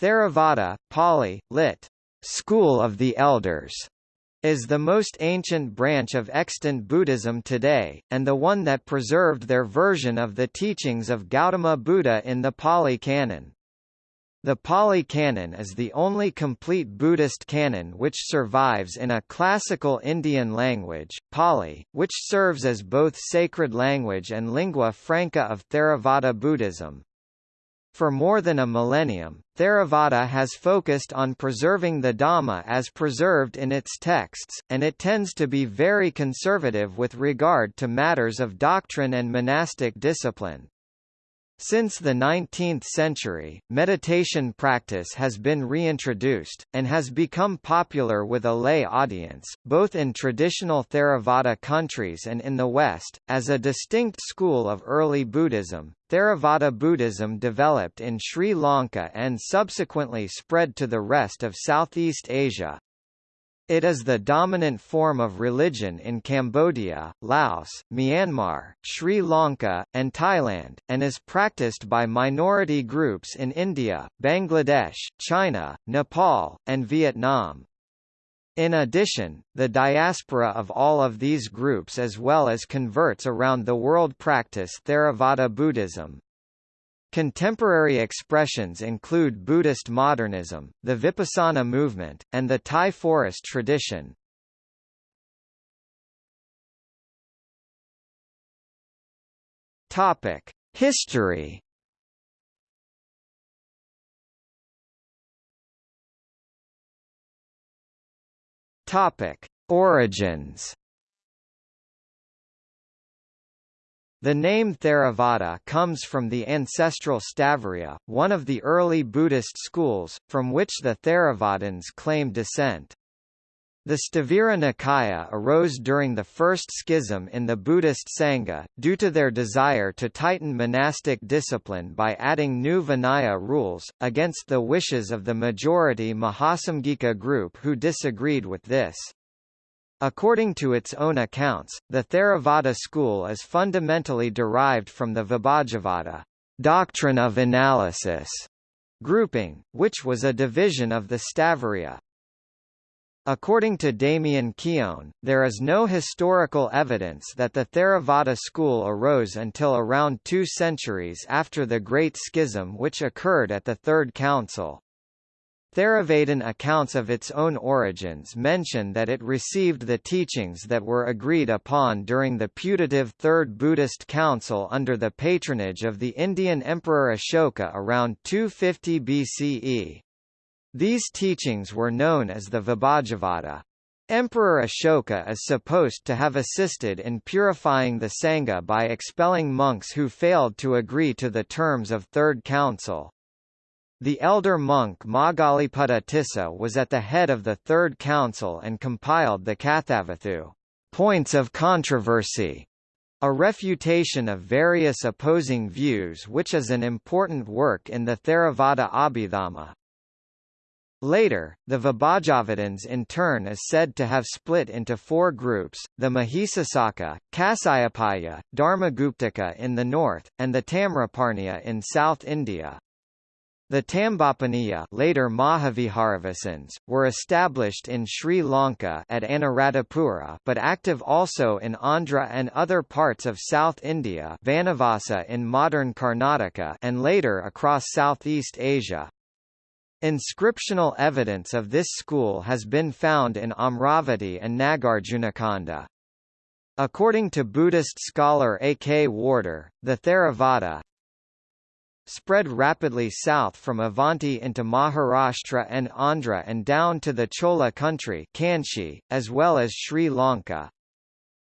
Theravada, Pali, lit. School of the Elders, is the most ancient branch of extant Buddhism today, and the one that preserved their version of the teachings of Gautama Buddha in the Pali Canon. The Pali Canon is the only complete Buddhist canon which survives in a classical Indian language, Pali, which serves as both sacred language and lingua franca of Theravada Buddhism. For more than a millennium, Theravada has focused on preserving the Dhamma as preserved in its texts, and it tends to be very conservative with regard to matters of doctrine and monastic discipline. Since the 19th century, meditation practice has been reintroduced, and has become popular with a lay audience, both in traditional Theravada countries and in the West. As a distinct school of early Buddhism, Theravada Buddhism developed in Sri Lanka and subsequently spread to the rest of Southeast Asia, it is the dominant form of religion in Cambodia, Laos, Myanmar, Sri Lanka, and Thailand, and is practiced by minority groups in India, Bangladesh, China, Nepal, and Vietnam. In addition, the diaspora of all of these groups as well as converts around the world practice Theravada Buddhism. Contemporary expressions include Buddhist modernism, the Vipassana movement, and the Thai forest tradition. Topic: History. Topic: Origins. The name Theravada comes from the ancestral Sthaviriya, one of the early Buddhist schools, from which the Theravadins claim descent. The Sthavira Nikaya arose during the first schism in the Buddhist Sangha, due to their desire to tighten monastic discipline by adding new Vinaya rules, against the wishes of the majority Mahasamgika group who disagreed with this. According to its own accounts, the Theravada school is fundamentally derived from the Vibhajavada doctrine of analysis grouping, which was a division of the Sthaviriya. According to Damien Keown, there is no historical evidence that the Theravada school arose until around two centuries after the Great Schism which occurred at the Third Council. Theravadin accounts of its own origins mention that it received the teachings that were agreed upon during the putative Third Buddhist Council under the patronage of the Indian Emperor Ashoka around 250 BCE. These teachings were known as the Vibhajavada. Emperor Ashoka is supposed to have assisted in purifying the Sangha by expelling monks who failed to agree to the terms of Third Council. The elder monk Moggaliputta Tissa was at the head of the Third Council and compiled the Kathavatthu points of controversy, a refutation of various opposing views which is an important work in the Theravada Abhidhamma. Later, the Vibhajavadins in turn is said to have split into four groups, the Mahisasaka, Kasyapaya, Dharmaguptaka in the north, and the Tamraparniya in South India. The Tambapaniya later Mahaviharavasins, were established in Sri Lanka at Anuradhapura but active also in Andhra and other parts of South India Vanavasa in modern Karnataka and later across Southeast Asia. Inscriptional evidence of this school has been found in Amaravati and Nagarjunakonda. According to Buddhist scholar A. K. Warder, the Theravada, spread rapidly south from Avanti into Maharashtra and Andhra and down to the Chola country Kanchi, as well as Sri Lanka.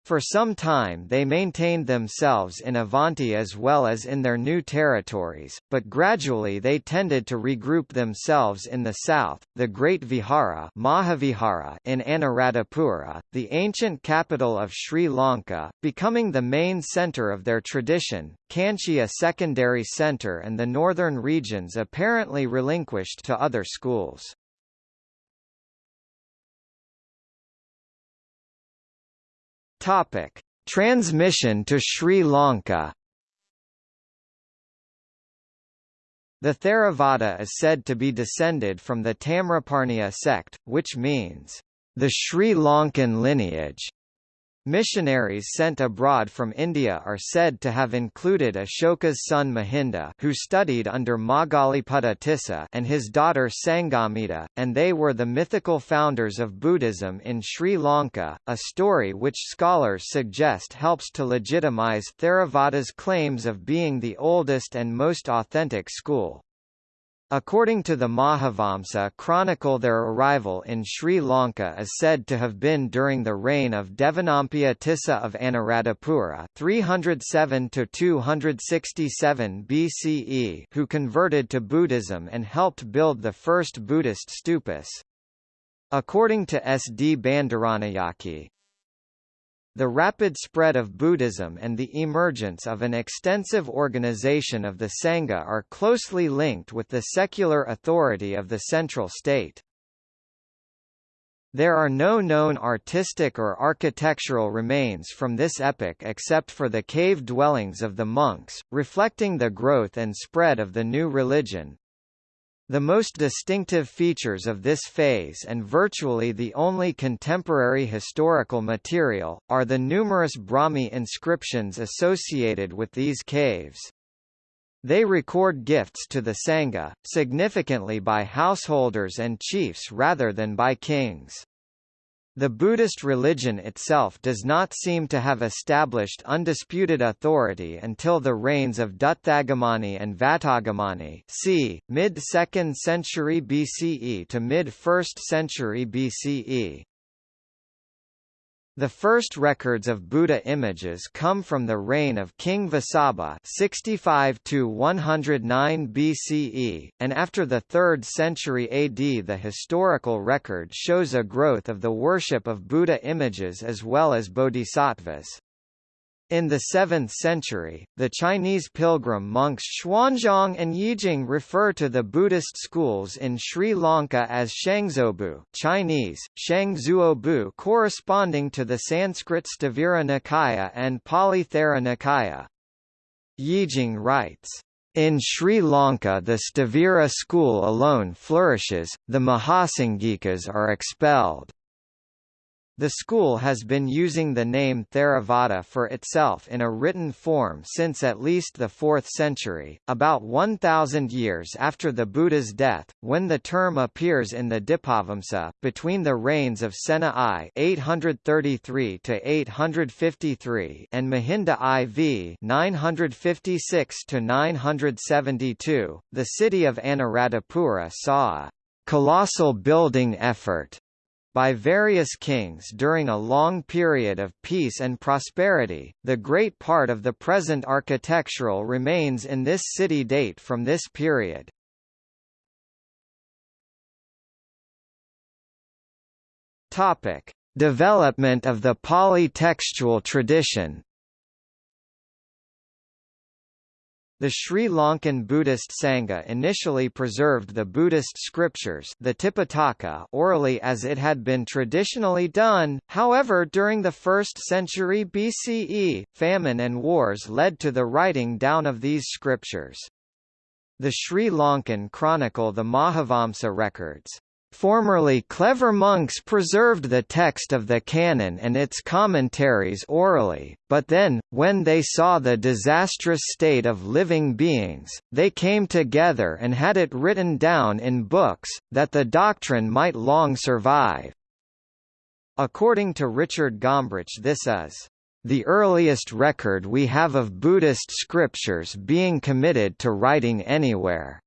For some time they maintained themselves in Avanti as well as in their new territories, but gradually they tended to regroup themselves in the south, the Great Vihara Mahavihara in Anuradhapura, the ancient capital of Sri Lanka, becoming the main centre of their tradition, Kanchi a secondary centre and the northern regions apparently relinquished to other schools. Topic: Transmission to Sri Lanka. The Theravada is said to be descended from the Tamraparniya sect, which means, the Sri Lankan lineage. Missionaries sent abroad from India are said to have included Ashoka's son Mahinda who studied under Moggaliputta Tissa and his daughter Sanghamitta, and they were the mythical founders of Buddhism in Sri Lanka, a story which scholars suggest helps to legitimize Theravada's claims of being the oldest and most authentic school. According to the Mahavamsa chronicle their arrival in Sri Lanka is said to have been during the reign of Devanampiya Tissa of Anuradhapura 307–267 BCE who converted to Buddhism and helped build the first Buddhist stupas. According to S. D. Bandaranayake, the rapid spread of Buddhism and the emergence of an extensive organization of the Sangha are closely linked with the secular authority of the central state. There are no known artistic or architectural remains from this epoch except for the cave dwellings of the monks, reflecting the growth and spread of the new religion, the most distinctive features of this phase and virtually the only contemporary historical material, are the numerous Brahmi inscriptions associated with these caves. They record gifts to the Sangha, significantly by householders and chiefs rather than by kings. The Buddhist religion itself does not seem to have established undisputed authority until the reigns of Dutthagamani and Vatagamani c. mid-2nd century BCE to mid-1st century BCE. The first records of Buddha images come from the reign of King Vasabha 65 to 109 BCE, and after the 3rd century AD the historical record shows a growth of the worship of Buddha images as well as bodhisattvas. In the 7th century, the Chinese pilgrim monks Xuanzang and Yijing refer to the Buddhist schools in Sri Lanka as Shangzuobu Chinese, Shangzuobu corresponding to the Sanskrit Sthavira Nikaya and Pali Thera Nikaya. Yijing writes, in Sri Lanka the Sthavira school alone flourishes, the Mahasangikas are expelled. The school has been using the name Theravada for itself in a written form since at least the 4th century, about 1,000 years after the Buddha's death, when the term appears in the Dipavamsa, between the reigns of Sena I 833 853 and Mahinda IV 956 972, the city of Anuradhapura saw a colossal building effort by various kings during a long period of peace and prosperity. The great part of the present architectural remains in this city date from this period. Topic: Development of the polytextual tradition. The Sri Lankan Buddhist Sangha initially preserved the Buddhist scriptures the Tipitaka orally as it had been traditionally done, however during the 1st century BCE, famine and wars led to the writing down of these scriptures. The Sri Lankan chronicle the Mahavamsa records, Formerly clever monks preserved the text of the canon and its commentaries orally, but then, when they saw the disastrous state of living beings, they came together and had it written down in books, that the doctrine might long survive. According to Richard Gombrich this is the earliest record we have of Buddhist scriptures being committed to writing anywhere.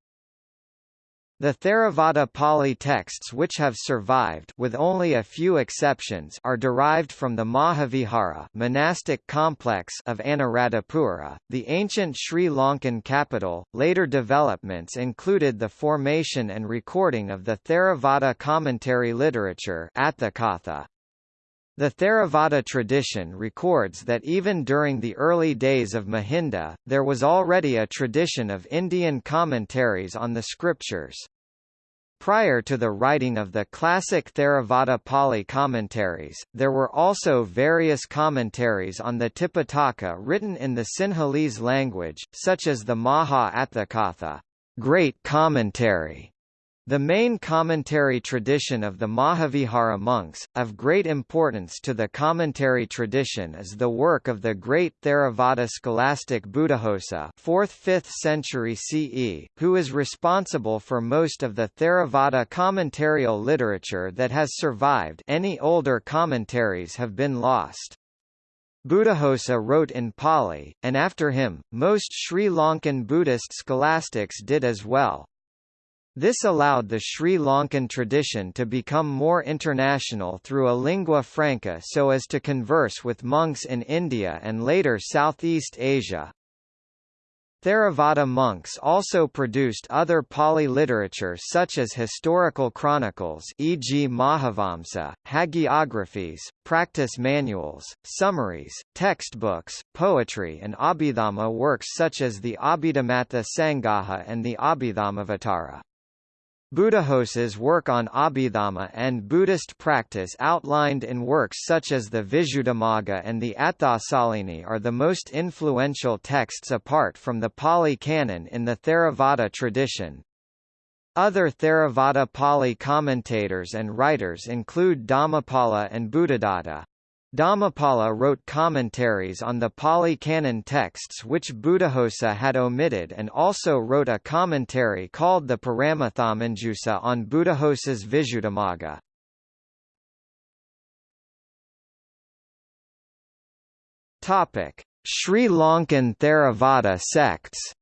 The Theravada Pali texts which have survived with only a few exceptions are derived from the Mahavihara monastic complex of Anuradhapura, the ancient Sri Lankan capital. Later developments included the formation and recording of the Theravada commentary literature Atthakatha. The Theravada tradition records that even during the early days of Mahinda, there was already a tradition of Indian commentaries on the scriptures. Prior to the writing of the classic Theravada Pali commentaries, there were also various commentaries on the Tipitaka written in the Sinhalese language, such as the Maha Atthakatha great commentary the main commentary tradition of the Mahavihara monks, of great importance to the commentary tradition is the work of the great Theravada scholastic Buddhaghosa 4th–5th century CE, who is responsible for most of the Theravada commentarial literature that has survived any older commentaries have been lost. Buddhaghosa wrote in Pali, and after him, most Sri Lankan Buddhist scholastics did as well. This allowed the Sri Lankan tradition to become more international through a lingua franca so as to converse with monks in India and later Southeast Asia. Theravada monks also produced other Pali literature such as historical chronicles e.g. Mahavamsa, hagiographies, practice manuals, summaries, textbooks, poetry and Abhidhamma works such as the Abhidhammattha Sangaha and the Abhidhammavatara. Buddhaghosa's work on Abhidhamma and Buddhist practice outlined in works such as the Visuddhimagga and the Atthasalini are the most influential texts apart from the Pali Canon in the Theravada tradition. Other Theravada Pali commentators and writers include Dhammapala and Buddhadatta. Dhammapala wrote commentaries on the Pali Canon texts which Buddhaghosa had omitted and also wrote a commentary called the Paramatthamanjusa on Buddhaghosa's Visuddhimagga. Sri Lankan Theravada sects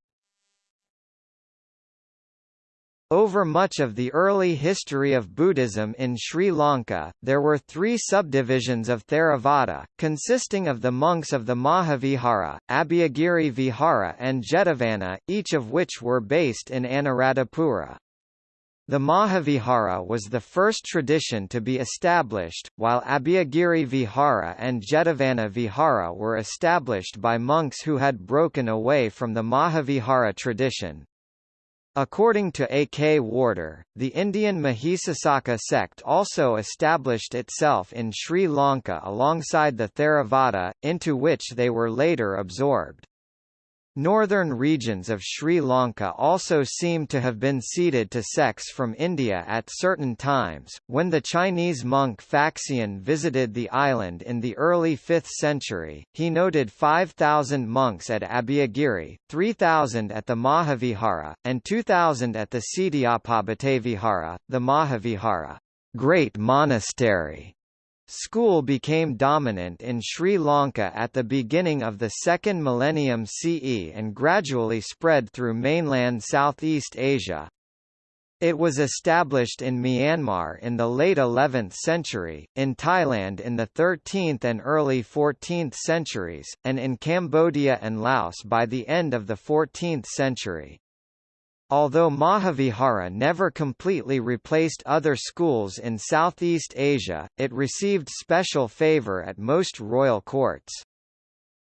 Over much of the early history of Buddhism in Sri Lanka, there were three subdivisions of Theravada, consisting of the monks of the Mahavihara, Abhayagiri Vihara and Jetavana, each of which were based in Anuradhapura. The Mahavihara was the first tradition to be established, while Abhayagiri Vihara and Jetavana Vihara were established by monks who had broken away from the Mahavihara tradition. According to A. K. Warder, the Indian Mahisasaka sect also established itself in Sri Lanka alongside the Theravada, into which they were later absorbed. Northern regions of Sri Lanka also seem to have been ceded to sects from India at certain times. When the Chinese monk Faxian visited the island in the early 5th century, he noted 5,000 monks at Abhayagiri, 3,000 at the Mahavihara, and 2,000 at the Siddhapabhate the Mahavihara, great monastery School became dominant in Sri Lanka at the beginning of the second millennium CE and gradually spread through mainland Southeast Asia. It was established in Myanmar in the late 11th century, in Thailand in the 13th and early 14th centuries, and in Cambodia and Laos by the end of the 14th century. Although Mahavihara never completely replaced other schools in Southeast Asia, it received special favor at most royal courts.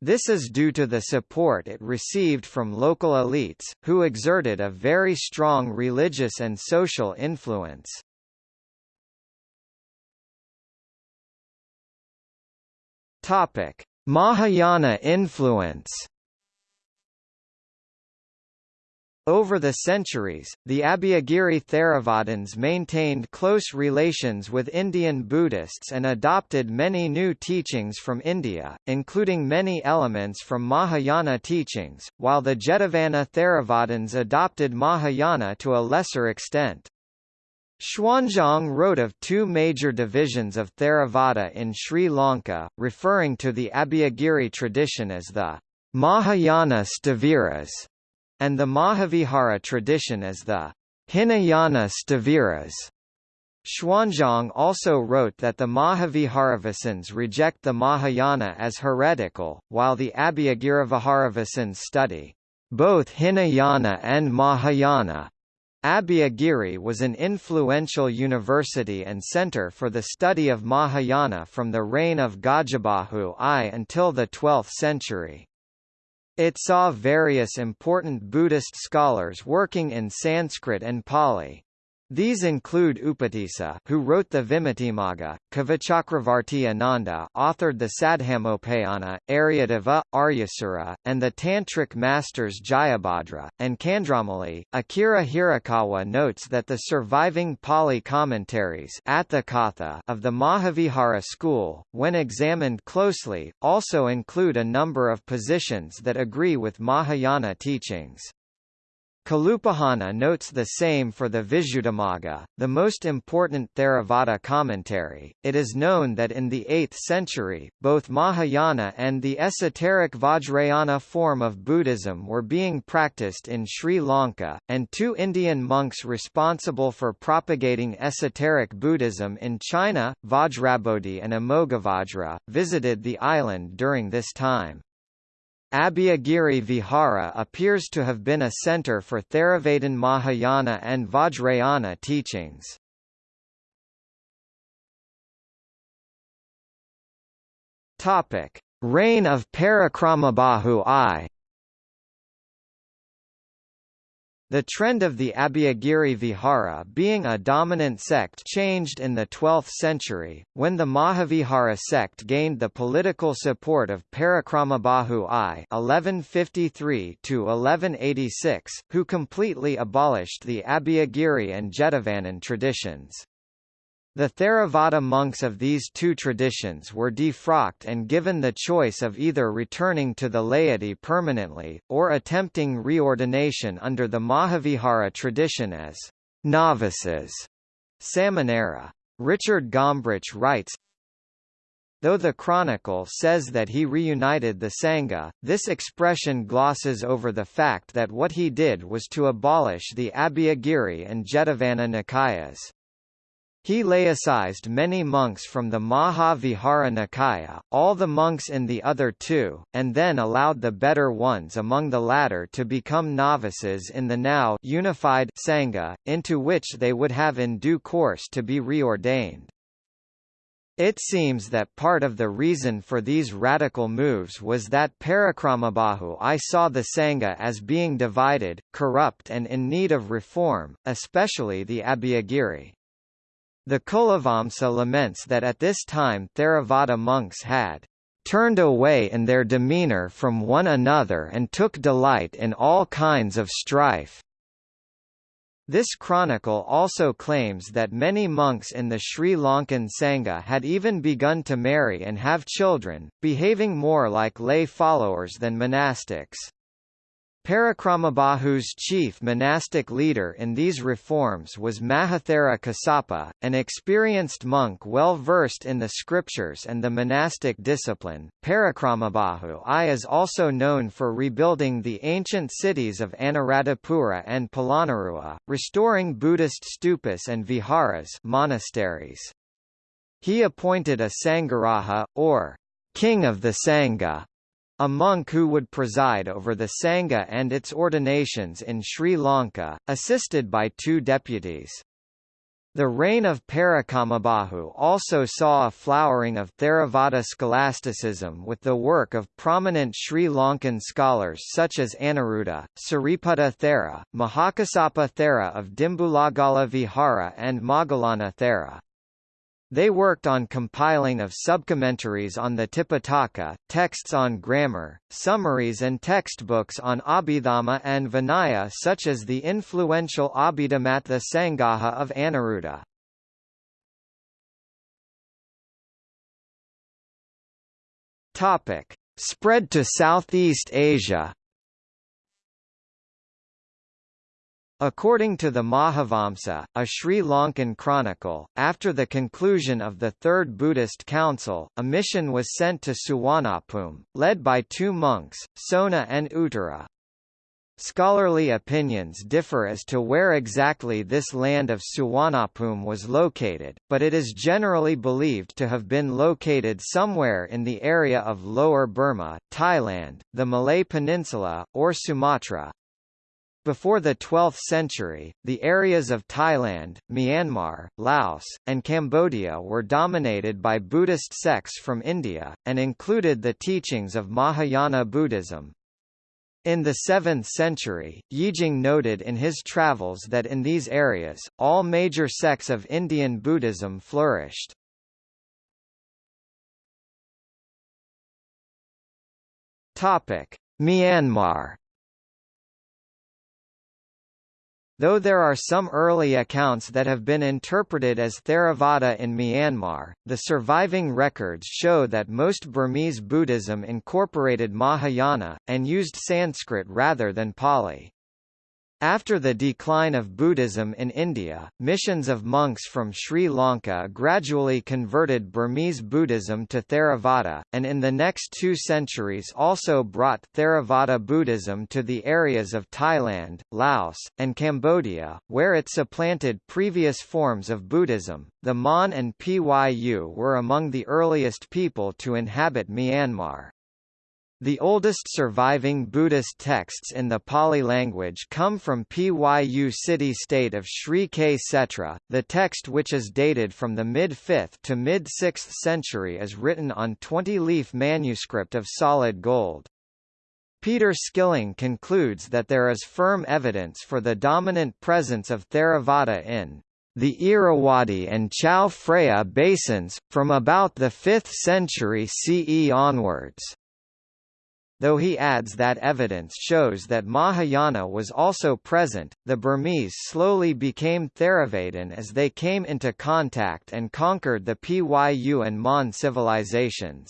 This is due to the support it received from local elites, who exerted a very strong religious and social influence. Mahayana influence Over the centuries, the Abhayagiri Theravadins maintained close relations with Indian Buddhists and adopted many new teachings from India, including many elements from Mahayana teachings, while the Jetavana Theravadins adopted Mahayana to a lesser extent. Xuanzang wrote of two major divisions of Theravada in Sri Lanka, referring to the Abhayagiri tradition as the Mahayana Sthaviras and the Mahavihara tradition as the Hinayana Sthaviras. Xuanzang also wrote that the Mahaviharavasins reject the Mahayana as heretical, while the Abhayagiriviharavasins study both Hinayana and Mahayana. Abhayagiri was an influential university and center for the study of Mahayana from the reign of Gajabahu I until the 12th century. It saw various important Buddhist scholars working in Sanskrit and Pali. These include Upatissa, who wrote the Vimuttimagga, Kavichakravarti Ananda authored the Saddhammopayana, Aryadeva, Aryasura, and the Tantric masters Jayabhadra, and Chandramali. Akira Hirakawa notes that the surviving Pali commentaries of the Mahavihara school, when examined closely, also include a number of positions that agree with Mahayana teachings. Kalupahana notes the same for the Visuddhimagga, the most important Theravada commentary. It is known that in the 8th century, both Mahayana and the esoteric Vajrayana form of Buddhism were being practiced in Sri Lanka, and two Indian monks responsible for propagating esoteric Buddhism in China, Vajrabodhi and Amoghavajra, visited the island during this time. Abhayagiri Vihara appears to have been a center for Theravadin Mahayana and Vajrayana teachings. Topic: Reign of Parakramabahu I The trend of the Abhayagiri Vihara being a dominant sect changed in the 12th century, when the Mahavihara sect gained the political support of Parakramabahu I (1153–1186), who completely abolished the Abhayagiri and Jetavanan traditions. The Theravada monks of these two traditions were defrocked and given the choice of either returning to the laity permanently, or attempting reordination under the Mahavihara tradition as novices. Samanera. Richard Gombrich writes, Though the Chronicle says that he reunited the Sangha, this expression glosses over the fact that what he did was to abolish the Abhayagiri and Jetavana Nikayas. He laicized many monks from the Mahavihara Nikaya, all the monks in the other two, and then allowed the better ones among the latter to become novices in the now unified Sangha, into which they would have in due course to be reordained. It seems that part of the reason for these radical moves was that Parakramabahu I saw the Sangha as being divided, corrupt and in need of reform, especially the Abhayagiri. The Kulavamsa laments that at this time Theravada monks had turned away in their demeanor from one another and took delight in all kinds of strife. This chronicle also claims that many monks in the Sri Lankan Sangha had even begun to marry and have children, behaving more like lay followers than monastics. Parakramabahu's chief monastic leader in these reforms was Mahathera Kasapa, an experienced monk well versed in the scriptures and the monastic discipline. Parakramabahu I is also known for rebuilding the ancient cities of Anuradhapura and Polonnaruwa, restoring Buddhist stupas and viharas monasteries. He appointed a Sangharaja, or king of the Sangha, a monk who would preside over the Sangha and its ordinations in Sri Lanka, assisted by two deputies. The reign of Parakramabahu also saw a flowering of Theravada scholasticism with the work of prominent Sri Lankan scholars such as Anuruddha, Sariputta Thera, Mahakasapa Thera of Dimbulagala Vihara and Moggallana Thera. They worked on compiling of subcommentaries on the Tipitaka, texts on grammar, summaries and textbooks on Abhidhamma and Vinaya such as the influential Abhidhammattha Sangaha of Anuruddha. Topic: Spread to Southeast Asia. According to the Mahavamsa, a Sri Lankan chronicle, after the conclusion of the Third Buddhist Council, a mission was sent to Suwanapum, led by two monks, Sona and Uttara. Scholarly opinions differ as to where exactly this land of Suwanapum was located, but it is generally believed to have been located somewhere in the area of Lower Burma, Thailand, the Malay Peninsula, or Sumatra. Before the 12th century, the areas of Thailand, Myanmar, Laos, and Cambodia were dominated by Buddhist sects from India, and included the teachings of Mahayana Buddhism. In the 7th century, Yijing noted in his travels that in these areas, all major sects of Indian Buddhism flourished. Myanmar Though there are some early accounts that have been interpreted as Theravada in Myanmar, the surviving records show that most Burmese Buddhism incorporated Mahayana, and used Sanskrit rather than Pali. After the decline of Buddhism in India, missions of monks from Sri Lanka gradually converted Burmese Buddhism to Theravada, and in the next two centuries also brought Theravada Buddhism to the areas of Thailand, Laos, and Cambodia, where it supplanted previous forms of Buddhism. The Mon and Pyu were among the earliest people to inhabit Myanmar. The oldest surviving Buddhist texts in the Pali language come from Pyu city-state of Sri Ksetra. The text which is dated from the mid-5th to mid-6th century is written on 20-leaf manuscript of solid gold. Peter Skilling concludes that there is firm evidence for the dominant presence of Theravada in the Irrawaddy and Chao Phraya basins, from about the 5th century CE onwards though he adds that evidence shows that Mahayana was also present. The Burmese slowly became Theravadan as they came into contact and conquered the Pyu and Mon civilizations.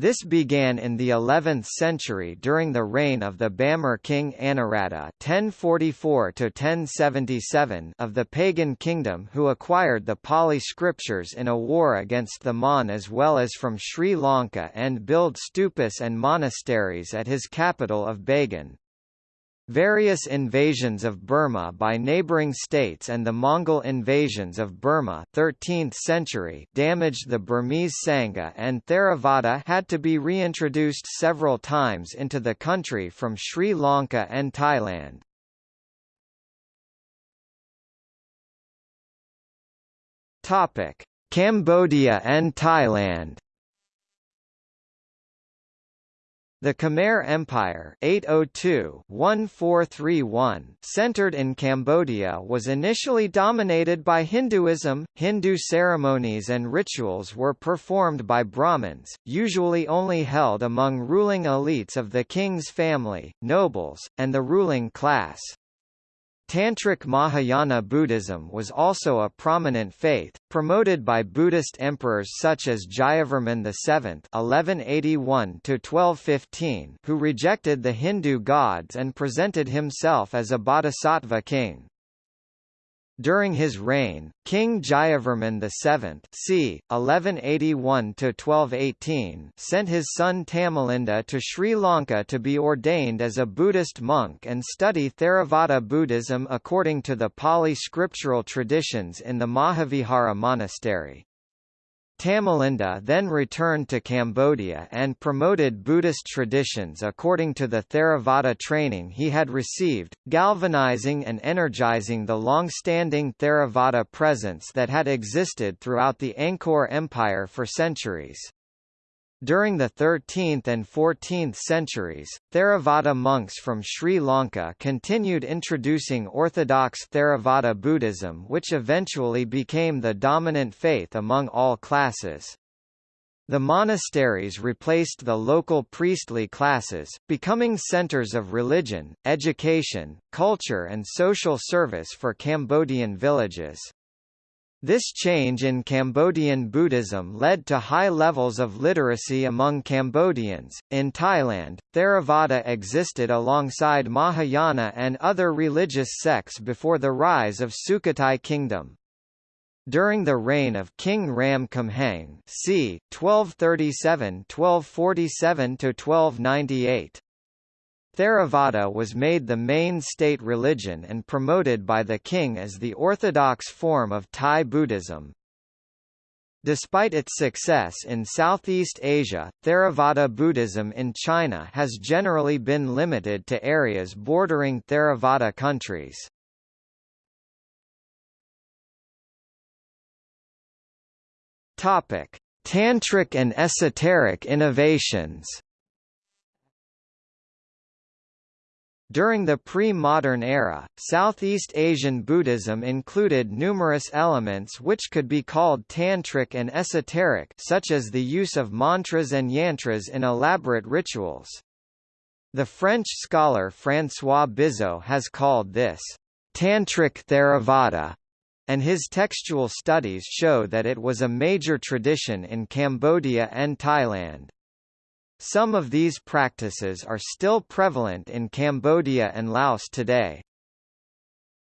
This began in the 11th century during the reign of the Bamar king Anawrahta (1044–1077) of the pagan kingdom, who acquired the Pali scriptures in a war against the Mon as well as from Sri Lanka and built stupas and monasteries at his capital of Bagan. Various invasions of Burma by neighboring states and the Mongol invasions of Burma 13th century damaged the Burmese Sangha and Theravada had to be reintroduced several times into the country from Sri Lanka and Thailand. Cambodia and Thailand The Khmer Empire 802-1431 centered in Cambodia was initially dominated by Hinduism. Hindu ceremonies and rituals were performed by Brahmins, usually only held among ruling elites of the king's family, nobles, and the ruling class. Tantric Mahayana Buddhism was also a prominent faith, promoted by Buddhist emperors such as Jayavarman VII (1181–1215), who rejected the Hindu gods and presented himself as a bodhisattva king. During his reign, King Jayavarman VII c. 1181–1218 sent his son Tamalinda to Sri Lanka to be ordained as a Buddhist monk and study Theravada Buddhism according to the Pali scriptural traditions in the Mahavihara monastery. Tamalinda then returned to Cambodia and promoted Buddhist traditions according to the Theravada training he had received, galvanizing and energizing the long-standing Theravada presence that had existed throughout the Angkor Empire for centuries. During the 13th and 14th centuries, Theravada monks from Sri Lanka continued introducing orthodox Theravada Buddhism which eventually became the dominant faith among all classes. The monasteries replaced the local priestly classes, becoming centers of religion, education, culture and social service for Cambodian villages. This change in Cambodian Buddhism led to high levels of literacy among Cambodians. In Thailand, Theravada existed alongside Mahayana and other religious sects before the rise of Sukhothai Kingdom. During the reign of King Ram Khamhaeng, c. 1237-1247 to 1298, Theravada was made the main state religion and promoted by the king as the orthodox form of Thai Buddhism. Despite its success in Southeast Asia, Theravada Buddhism in China has generally been limited to areas bordering Theravada countries. Tantric and esoteric innovations During the pre-modern era, Southeast Asian Buddhism included numerous elements which could be called tantric and esoteric such as the use of mantras and yantras in elaborate rituals. The French scholar François Bizot has called this tantric Theravada, and his textual studies show that it was a major tradition in Cambodia and Thailand. Some of these practices are still prevalent in Cambodia and Laos today.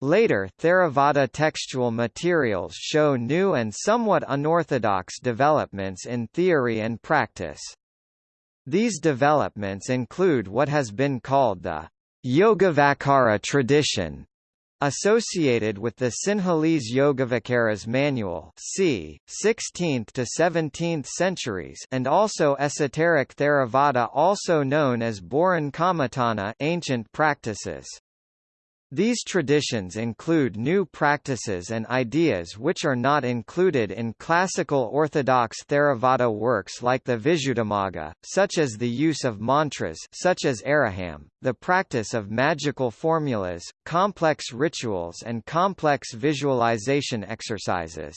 Later Theravada textual materials show new and somewhat unorthodox developments in theory and practice. These developments include what has been called the Yogavakara tradition, Associated with the Sinhalese Yogavakaras manual c. 16th to 17th centuries and also esoteric Theravada also known as Boran Kammatthana ancient practices. These traditions include new practices and ideas which are not included in classical Orthodox Theravada works like the Visuddhimagga, such as the use of mantras such as Araham, the practice of magical formulas, complex rituals and complex visualization exercises.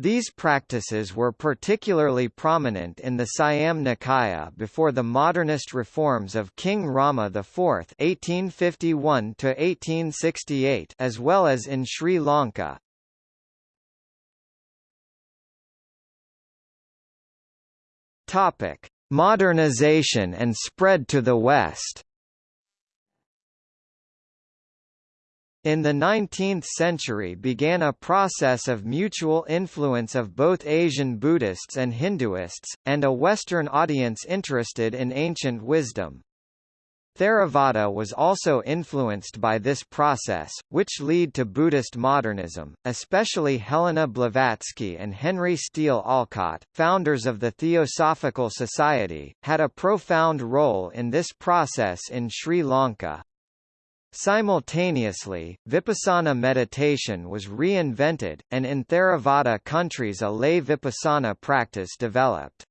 These practices were particularly prominent in the Siam Nikaya before the modernist reforms of King Rama IV (1851–1868), as well as in Sri Lanka. Topic: Modernization and spread to the West. In the 19th century began a process of mutual influence of both Asian Buddhists and Hinduists, and a Western audience interested in ancient wisdom. Theravada was also influenced by this process, which led to Buddhist modernism, especially Helena Blavatsky and Henry Steele Olcott, founders of the Theosophical Society, had a profound role in this process in Sri Lanka. Simultaneously, vipassana meditation was reinvented, and in Theravada countries a lay vipassana practice developed.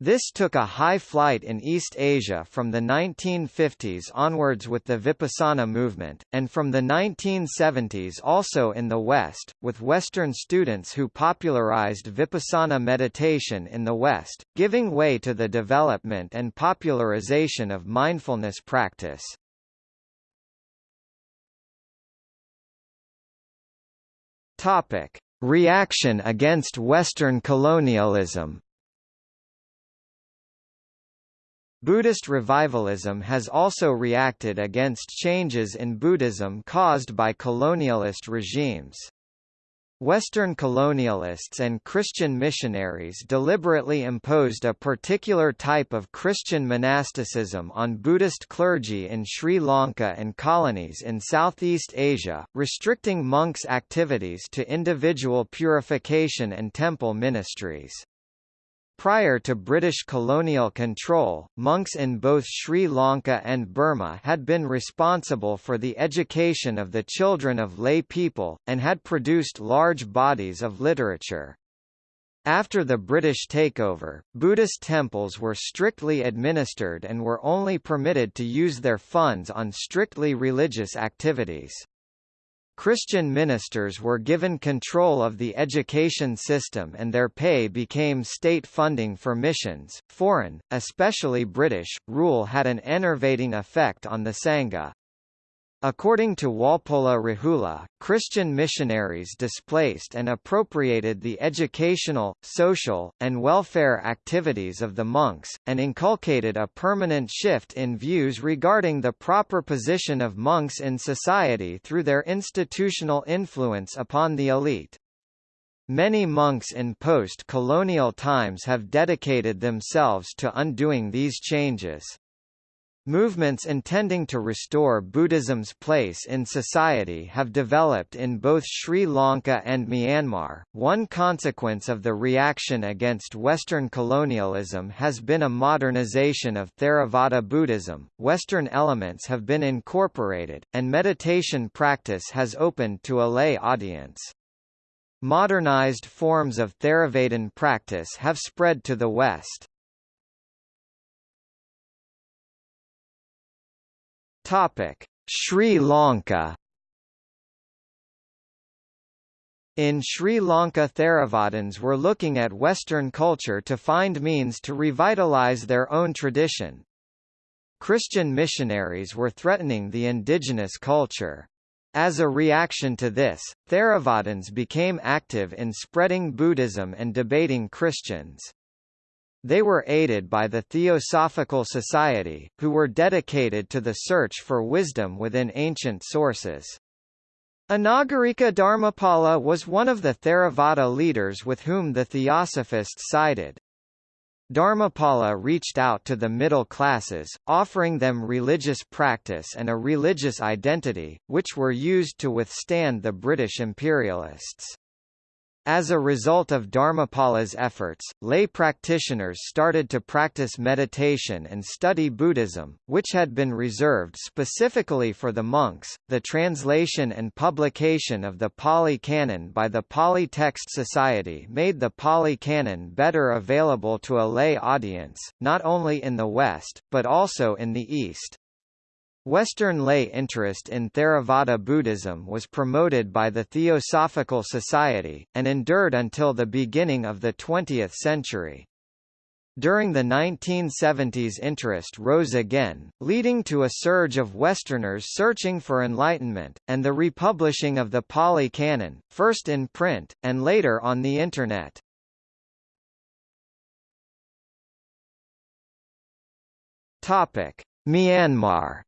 This took a high flight in East Asia from the 1950s onwards with the Vipassana movement, and from the 1970s also in the West, with Western students who popularized Vipassana meditation in the West, giving way to the development and popularization of mindfulness practice. Topic: Reaction against Western colonialism. Buddhist revivalism has also reacted against changes in Buddhism caused by colonialist regimes. Western colonialists and Christian missionaries deliberately imposed a particular type of Christian monasticism on Buddhist clergy in Sri Lanka and colonies in Southeast Asia, restricting monks' activities to individual purification and temple ministries. Prior to British colonial control, monks in both Sri Lanka and Burma had been responsible for the education of the children of lay people, and had produced large bodies of literature. After the British takeover, Buddhist temples were strictly administered and were only permitted to use their funds on strictly religious activities. Christian ministers were given control of the education system and their pay became state funding for missions. Foreign, especially British, rule had an enervating effect on the Sangha. According to Walpola Rahula, Christian missionaries displaced and appropriated the educational, social, and welfare activities of the monks, and inculcated a permanent shift in views regarding the proper position of monks in society through their institutional influence upon the elite. Many monks in post-colonial times have dedicated themselves to undoing these changes. Movements intending to restore Buddhism's place in society have developed in both Sri Lanka and Myanmar. One consequence of the reaction against Western colonialism has been a modernization of Theravada Buddhism. Western elements have been incorporated, and meditation practice has opened to a lay audience. Modernized forms of Theravadan practice have spread to the West. Topic: Sri Lanka In Sri Lanka Theravadins were looking at Western culture to find means to revitalize their own tradition. Christian missionaries were threatening the indigenous culture. As a reaction to this, Theravadins became active in spreading Buddhism and debating Christians. They were aided by the Theosophical Society, who were dedicated to the search for wisdom within ancient sources. Anagarika Dharmapala was one of the Theravada leaders with whom the Theosophists sided. Dharmapala reached out to the middle classes, offering them religious practice and a religious identity, which were used to withstand the British imperialists. As a result of Dharmapala's efforts, lay practitioners started to practice meditation and study Buddhism, which had been reserved specifically for the monks. The translation and publication of the Pali Canon by the Pali Text Society made the Pali Canon better available to a lay audience, not only in the West, but also in the East. Western lay interest in Theravada Buddhism was promoted by the Theosophical Society, and endured until the beginning of the 20th century. During the 1970s interest rose again, leading to a surge of Westerners searching for enlightenment, and the republishing of the Pali Canon, first in print, and later on the Internet. Myanmar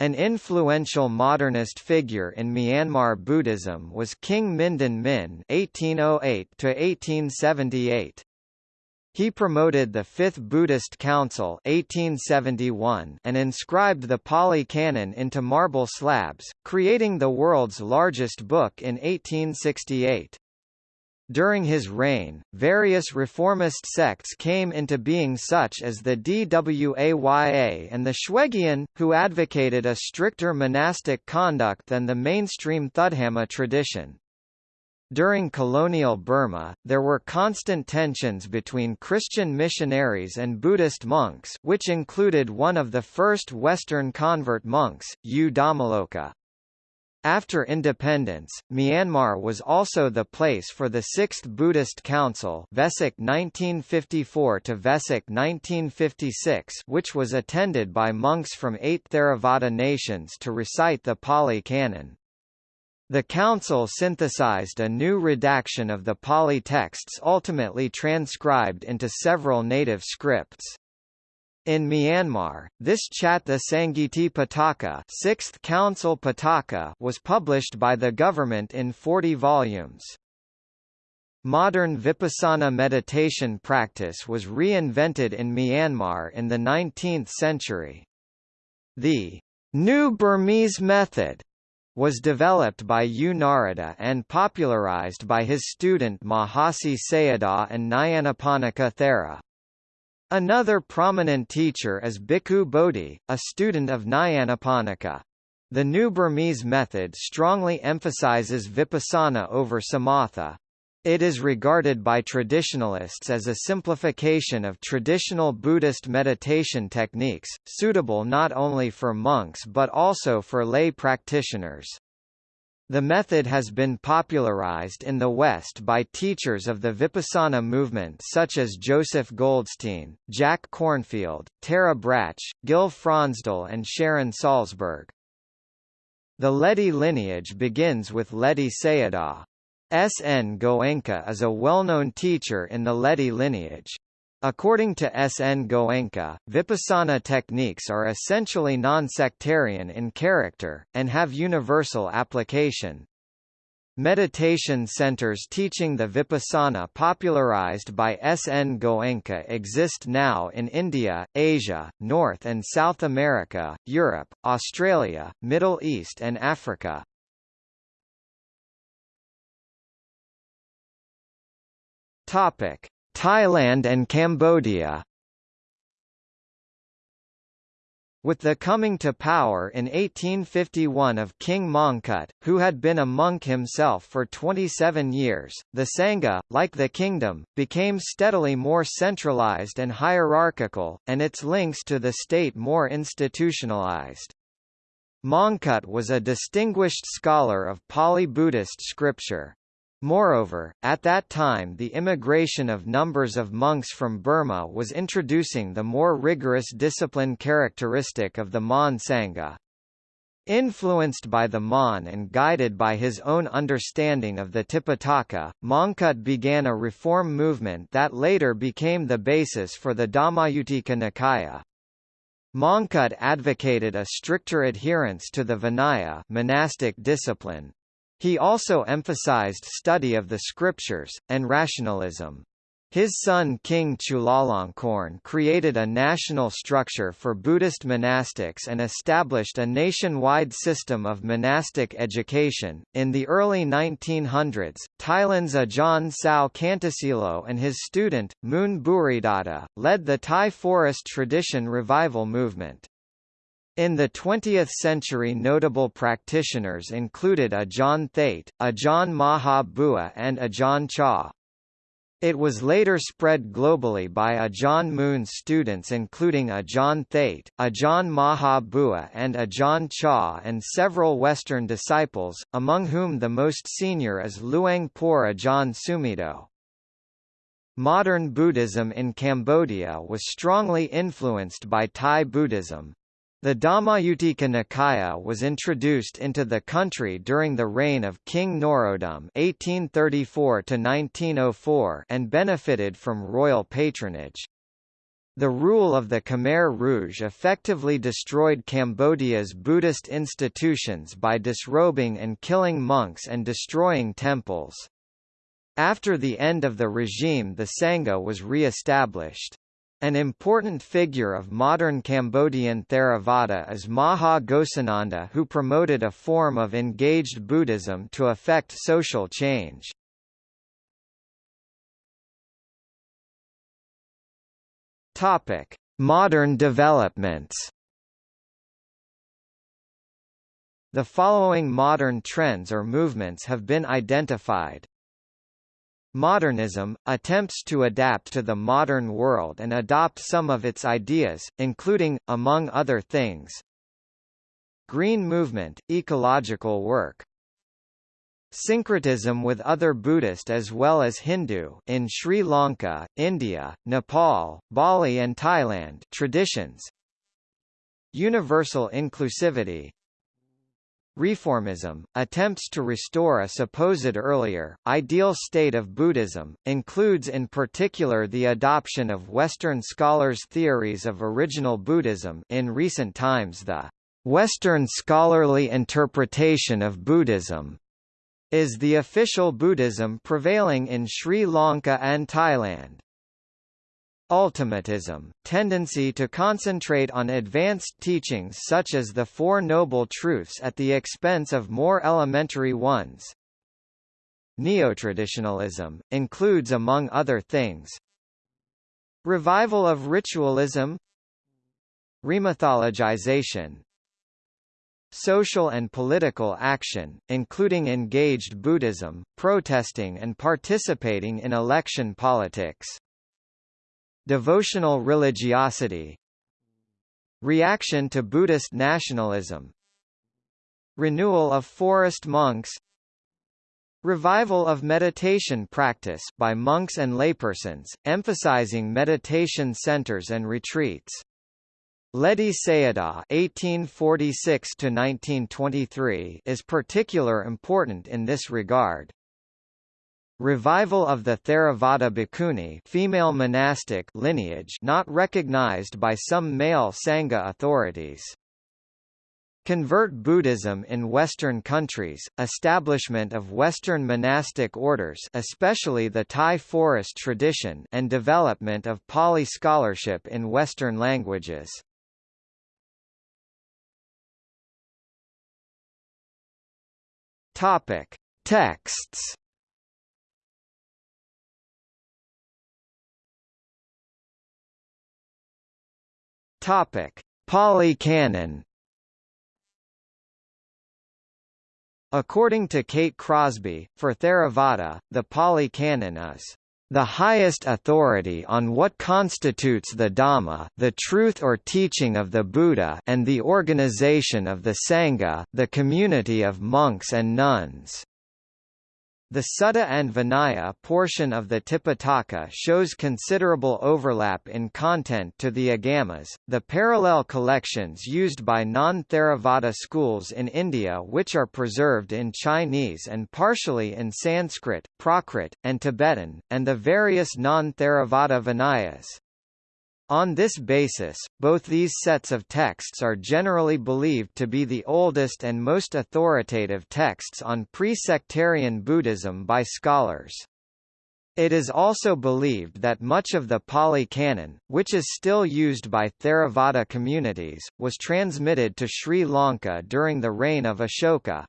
An influential modernist figure in Myanmar Buddhism was King Mindon Min (1808–1878). He promoted the Fifth Buddhist Council 1871 and inscribed the Pali Canon into marble slabs, creating the world's largest book in 1868. During his reign, various reformist sects came into being such as the Dwaya and the Shwegyin, who advocated a stricter monastic conduct than the mainstream Thudhamma tradition. During colonial Burma, there were constant tensions between Christian missionaries and Buddhist monks which included one of the first Western convert monks, U. After independence, Myanmar was also the place for the Sixth Buddhist Council Vesak 1954 to Vesak 1956 which was attended by monks from eight Theravada nations to recite the Pali Canon. The council synthesized a new redaction of the Pali texts ultimately transcribed into several native scripts. In Myanmar, this Chattha Sangiti Pitaka, Sixth Council Pitaka was published by the government in 40 volumes. Modern Vipassana meditation practice was reinvented in Myanmar in the 19th century. The New Burmese method was developed by U Narada and popularized by his student Mahasi Sayadaw and Nyanaponika Thera. Another prominent teacher is Bhikkhu Bodhi, a student of Nyanaponika. The new Burmese method strongly emphasizes vipassana over samatha. It is regarded by traditionalists as a simplification of traditional Buddhist meditation techniques, suitable not only for monks but also for lay practitioners. The method has been popularized in the West by teachers of the Vipassana movement such as Joseph Goldstein, Jack Kornfield, Tara Brach, Gil Fronsdal and Sharon Salzberg. The Ledi lineage begins with Ledi Sayadaw. S. N. Goenka is a well-known teacher in the Ledi lineage. According to S. N. Goenka, vipassana techniques are essentially non-sectarian in character, and have universal application. Meditation centers teaching the vipassana popularized by S. N. Goenka exist now in India, Asia, North and South America, Europe, Australia, Middle East and Africa. Topic. Thailand and Cambodia With the coming to power in 1851 of King Mongkut, who had been a monk himself for 27 years, the Sangha, like the kingdom, became steadily more centralized and hierarchical, and its links to the state more institutionalized. Mongkut was a distinguished scholar of Pali Buddhist scripture. Moreover, at that time the immigration of numbers of monks from Burma was introducing the more rigorous discipline characteristic of the Mon Sangha. Influenced by the Mon and guided by his own understanding of the Tipitaka, Mongkut began a reform movement that later became the basis for the Dhammayuttika Nikaya. Mongkut advocated a stricter adherence to the Vinaya monastic discipline, he also emphasized study of the scriptures, and rationalism. His son King Chulalongkorn created a national structure for Buddhist monastics and established a nationwide system of monastic education. In the early 1900s, Thailand's Ajahn Sao Kantasilo and his student, Mun Bhuridatta, led the Thai forest tradition revival movement. In the 20th century notable practitioners included Ajahn Thate, Ajahn Maha Bua and Ajahn Chah. It was later spread globally by Ajahn Mun's students including Ajahn Thate, Ajahn Maha Bua and Ajahn Chah and several Western disciples, among whom the most senior is Luang Por Ajahn Sumedho. Modern Buddhism in Cambodia was strongly influenced by Thai Buddhism, the Dhammayutika Nikaya was introduced into the country during the reign of King Norodom (1834–1904) and benefited from royal patronage. The rule of the Khmer Rouge effectively destroyed Cambodia's Buddhist institutions by disrobing and killing monks and destroying temples. After the end of the regime the Sangha was re-established. An important figure of modern Cambodian Theravada is Maha Ghosananda who promoted a form of engaged Buddhism to effect social change. Modern developments. The following modern trends or movements have been identified. Modernism, attempts to adapt to the modern world and adopt some of its ideas, including, among other things, Green movement, ecological work Syncretism with other Buddhist as well as Hindu in Sri Lanka, India, Nepal, Bali and Thailand traditions Universal inclusivity Reformism, attempts to restore a supposed earlier, ideal state of Buddhism, includes in particular the adoption of Western scholars' theories of original Buddhism in recent times the Western scholarly interpretation of Buddhism is the official Buddhism prevailing in Sri Lanka and Thailand. Ultimatism, tendency to concentrate on advanced teachings such as the Four Noble Truths at the expense of more elementary ones. Neotraditionalism, includes among other things Revival of ritualism Remythologization Social and political action, including engaged Buddhism, protesting and participating in election politics Devotional religiosity Reaction to Buddhist nationalism Renewal of forest monks Revival of meditation practice by monks and laypersons, emphasizing meditation centers and retreats. Ledi Sayadaw (1846–1923) is particular important in this regard. Revival of the Theravada Bhikkhuni female monastic lineage not recognized by some male Sangha authorities. Convert Buddhism in Western countries, establishment of Western monastic orders especially the Thai forest tradition and development of Pali scholarship in Western languages. Topic. Texts Topic: Pali Canon According to Kate Crosby, for Theravada, the Pali Canon is the highest authority on what constitutes the Dhamma the truth or teaching of the Buddha and the organization of the Sangha the community of monks and nuns. The Sutta and Vinaya portion of the Tipitaka shows considerable overlap in content to the Agamas, the parallel collections used by non-Theravada schools in India which are preserved in Chinese and partially in Sanskrit, Prakrit, and Tibetan, and the various non-Theravada Vinayas. On this basis, both these sets of texts are generally believed to be the oldest and most authoritative texts on pre-sectarian Buddhism by scholars. It is also believed that much of the Pali Canon, which is still used by Theravada communities, was transmitted to Sri Lanka during the reign of Ashoka.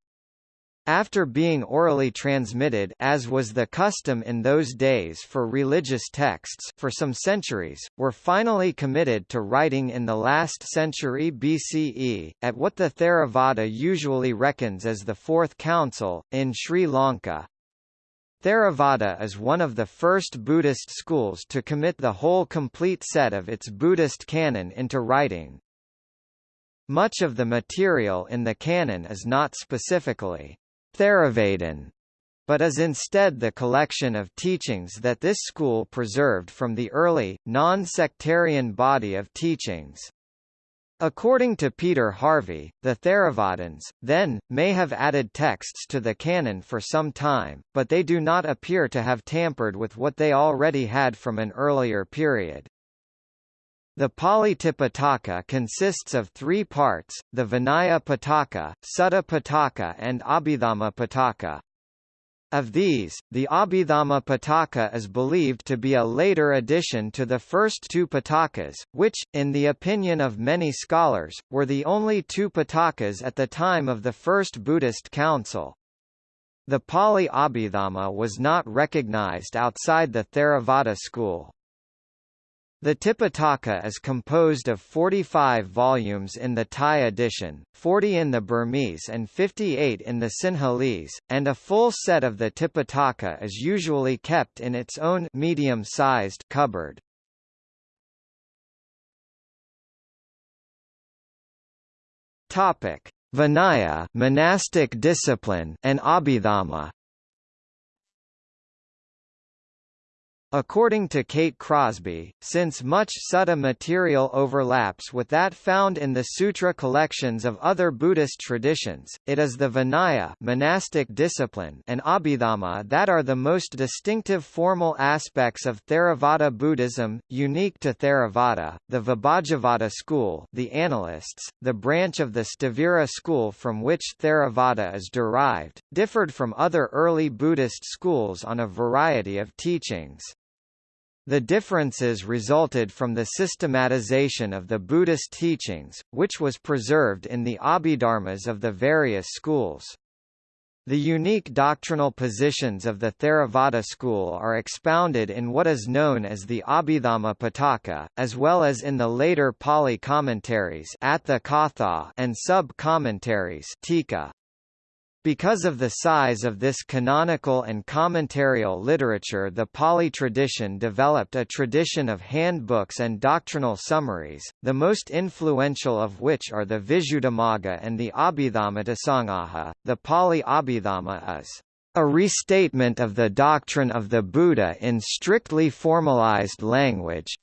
After being orally transmitted as was the custom in those days for religious texts for some centuries, were finally committed to writing in the last century BCE, at what the Theravada usually reckons as the Fourth Council, in Sri Lanka. Theravada is one of the first Buddhist schools to commit the whole complete set of its Buddhist canon into writing. Much of the material in the canon is not specifically Theravadin, but is instead the collection of teachings that this school preserved from the early, non-sectarian body of teachings. According to Peter Harvey, the Theravadins, then, may have added texts to the canon for some time, but they do not appear to have tampered with what they already had from an earlier period. The Pali Tipitaka consists of three parts, the Vinaya Pitaka, Sutta Pitaka and Abhidhamma Pitaka. Of these, the Abhidhamma Pitaka is believed to be a later addition to the first two Pitakas, which, in the opinion of many scholars, were the only two Pitakas at the time of the First Buddhist Council. The Pali Abhidhamma was not recognized outside the Theravada school. The Tipitaka is composed of 45 volumes in the Thai edition, 40 in the Burmese and 58 in the Sinhalese, and a full set of the Tipitaka is usually kept in its own medium-sized cupboard. Topic: Vinaya, monastic discipline, and Abhidhamma. According to Kate Crosby, since much sutta material overlaps with that found in the sutra collections of other Buddhist traditions, it is the Vinaya monastic discipline and Abhidhamma that are the most distinctive formal aspects of Theravada Buddhism, unique to Theravada, the Vibhajavada school the Analysts, the branch of the Sthavira school from which Theravada is derived, differed from other early Buddhist schools on a variety of teachings. The differences resulted from the systematization of the Buddhist teachings, which was preserved in the Abhidharmas of the various schools. The unique doctrinal positions of the Theravada school are expounded in what is known as the Abhidhamma Pitaka, as well as in the later Pali commentaries and sub-commentaries because of the size of this canonical and commentarial literature the Pali tradition developed a tradition of handbooks and doctrinal summaries, the most influential of which are the Visuddhimagga and the Abhidhammattha Sangaha. The Pali Abhidhamma is a restatement of the doctrine of the Buddha in strictly formalized language,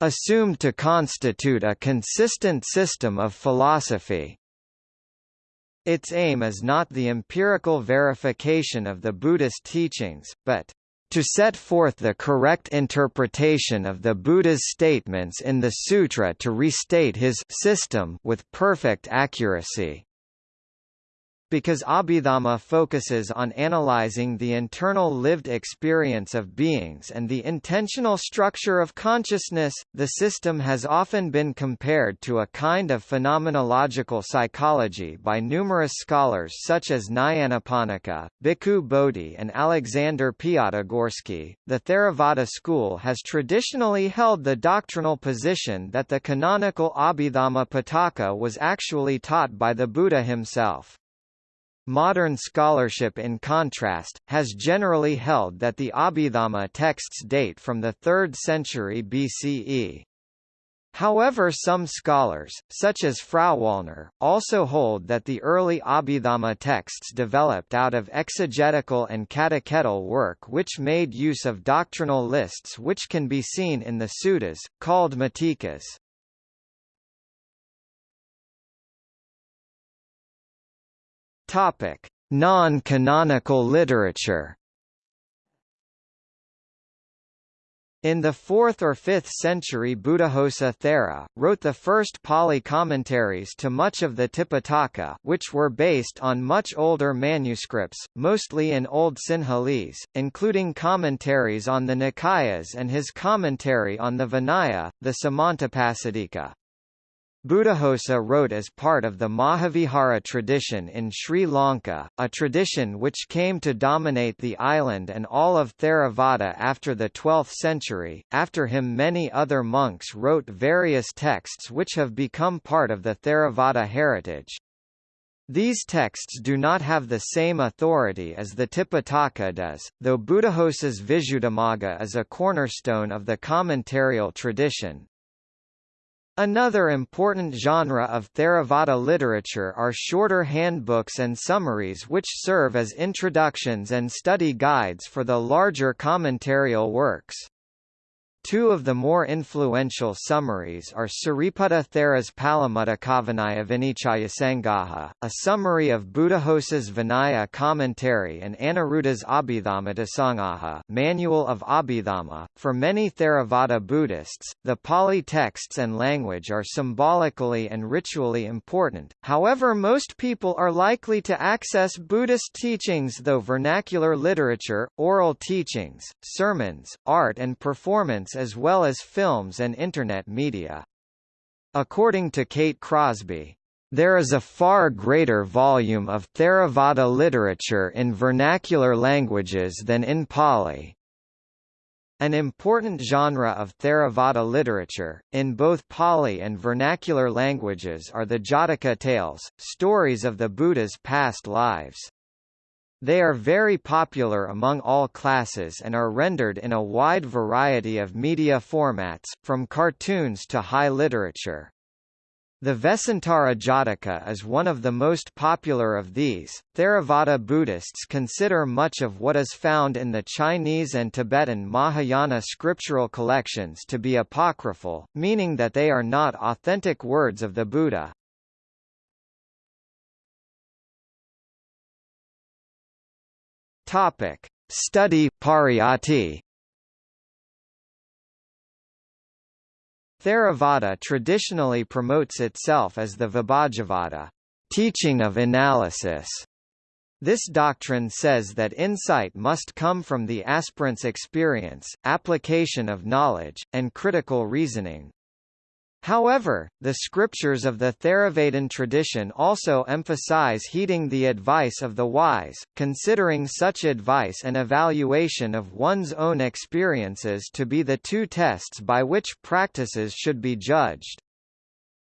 assumed to constitute a consistent system of philosophy. Its aim is not the empirical verification of the Buddhist teachings, but to set forth the correct interpretation of the Buddha's statements in the sutra to restate his system with perfect accuracy. Because Abhidhamma focuses on analyzing the internal lived experience of beings and the intentional structure of consciousness, the system has often been compared to a kind of phenomenological psychology by numerous scholars such as Nyanaponika, Bhikkhu Bodhi and Alexander Piatigorsky. The Theravada school has traditionally held the doctrinal position that the canonical Abhidhamma Pitaka was actually taught by the Buddha himself. Modern scholarship in contrast, has generally held that the Abhidhamma texts date from the 3rd century BCE. However some scholars, such as Frauwallner, also hold that the early Abhidhamma texts developed out of exegetical and catechetical work which made use of doctrinal lists which can be seen in the suttas, called matikas. Topic: Non-canonical literature. In the 4th or 5th century Buddhaghosa Thera, wrote the first Pali commentaries to much of the Tipitaka which were based on much older manuscripts, mostly in Old Sinhalese, including commentaries on the Nikayas and his commentary on the Vinaya, the Samantapasadika. Buddhaghosa wrote as part of the Mahavihara tradition in Sri Lanka, a tradition which came to dominate the island and all of Theravada after the 12th century. After him, many other monks wrote various texts which have become part of the Theravada heritage. These texts do not have the same authority as the Tipitaka does, though Buddhaghosa's Visuddhimagga is a cornerstone of the commentarial tradition. Another important genre of Theravada literature are shorter handbooks and summaries which serve as introductions and study guides for the larger commentarial works. Two of the more influential summaries are Sariputta Thera's Palamutta Vinichaya Sangaha, a summary of Buddhaghosa's Vinaya commentary and Aniruddha's Abhidhamma Sangaha Manual of Abhidhamma. For many Theravada Buddhists, the Pali texts and language are symbolically and ritually important, however most people are likely to access Buddhist teachings though vernacular literature, oral teachings, sermons, art and performance as well as films and Internet media. According to Kate Crosby, there is a far greater volume of Theravada literature in vernacular languages than in Pali. An important genre of Theravada literature, in both Pali and vernacular languages are the Jataka tales, stories of the Buddha's past lives. They are very popular among all classes and are rendered in a wide variety of media formats, from cartoons to high literature. The Vesantara Jataka is one of the most popular of these. Theravada Buddhists consider much of what is found in the Chinese and Tibetan Mahayana scriptural collections to be apocryphal, meaning that they are not authentic words of the Buddha. Topic: Study Pariyatti. Theravada traditionally promotes itself as the Vibhajavada, teaching of analysis. This doctrine says that insight must come from the aspirant's experience, application of knowledge, and critical reasoning. However, the scriptures of the Theravada tradition also emphasize heeding the advice of the wise, considering such advice and evaluation of one's own experiences to be the two tests by which practices should be judged.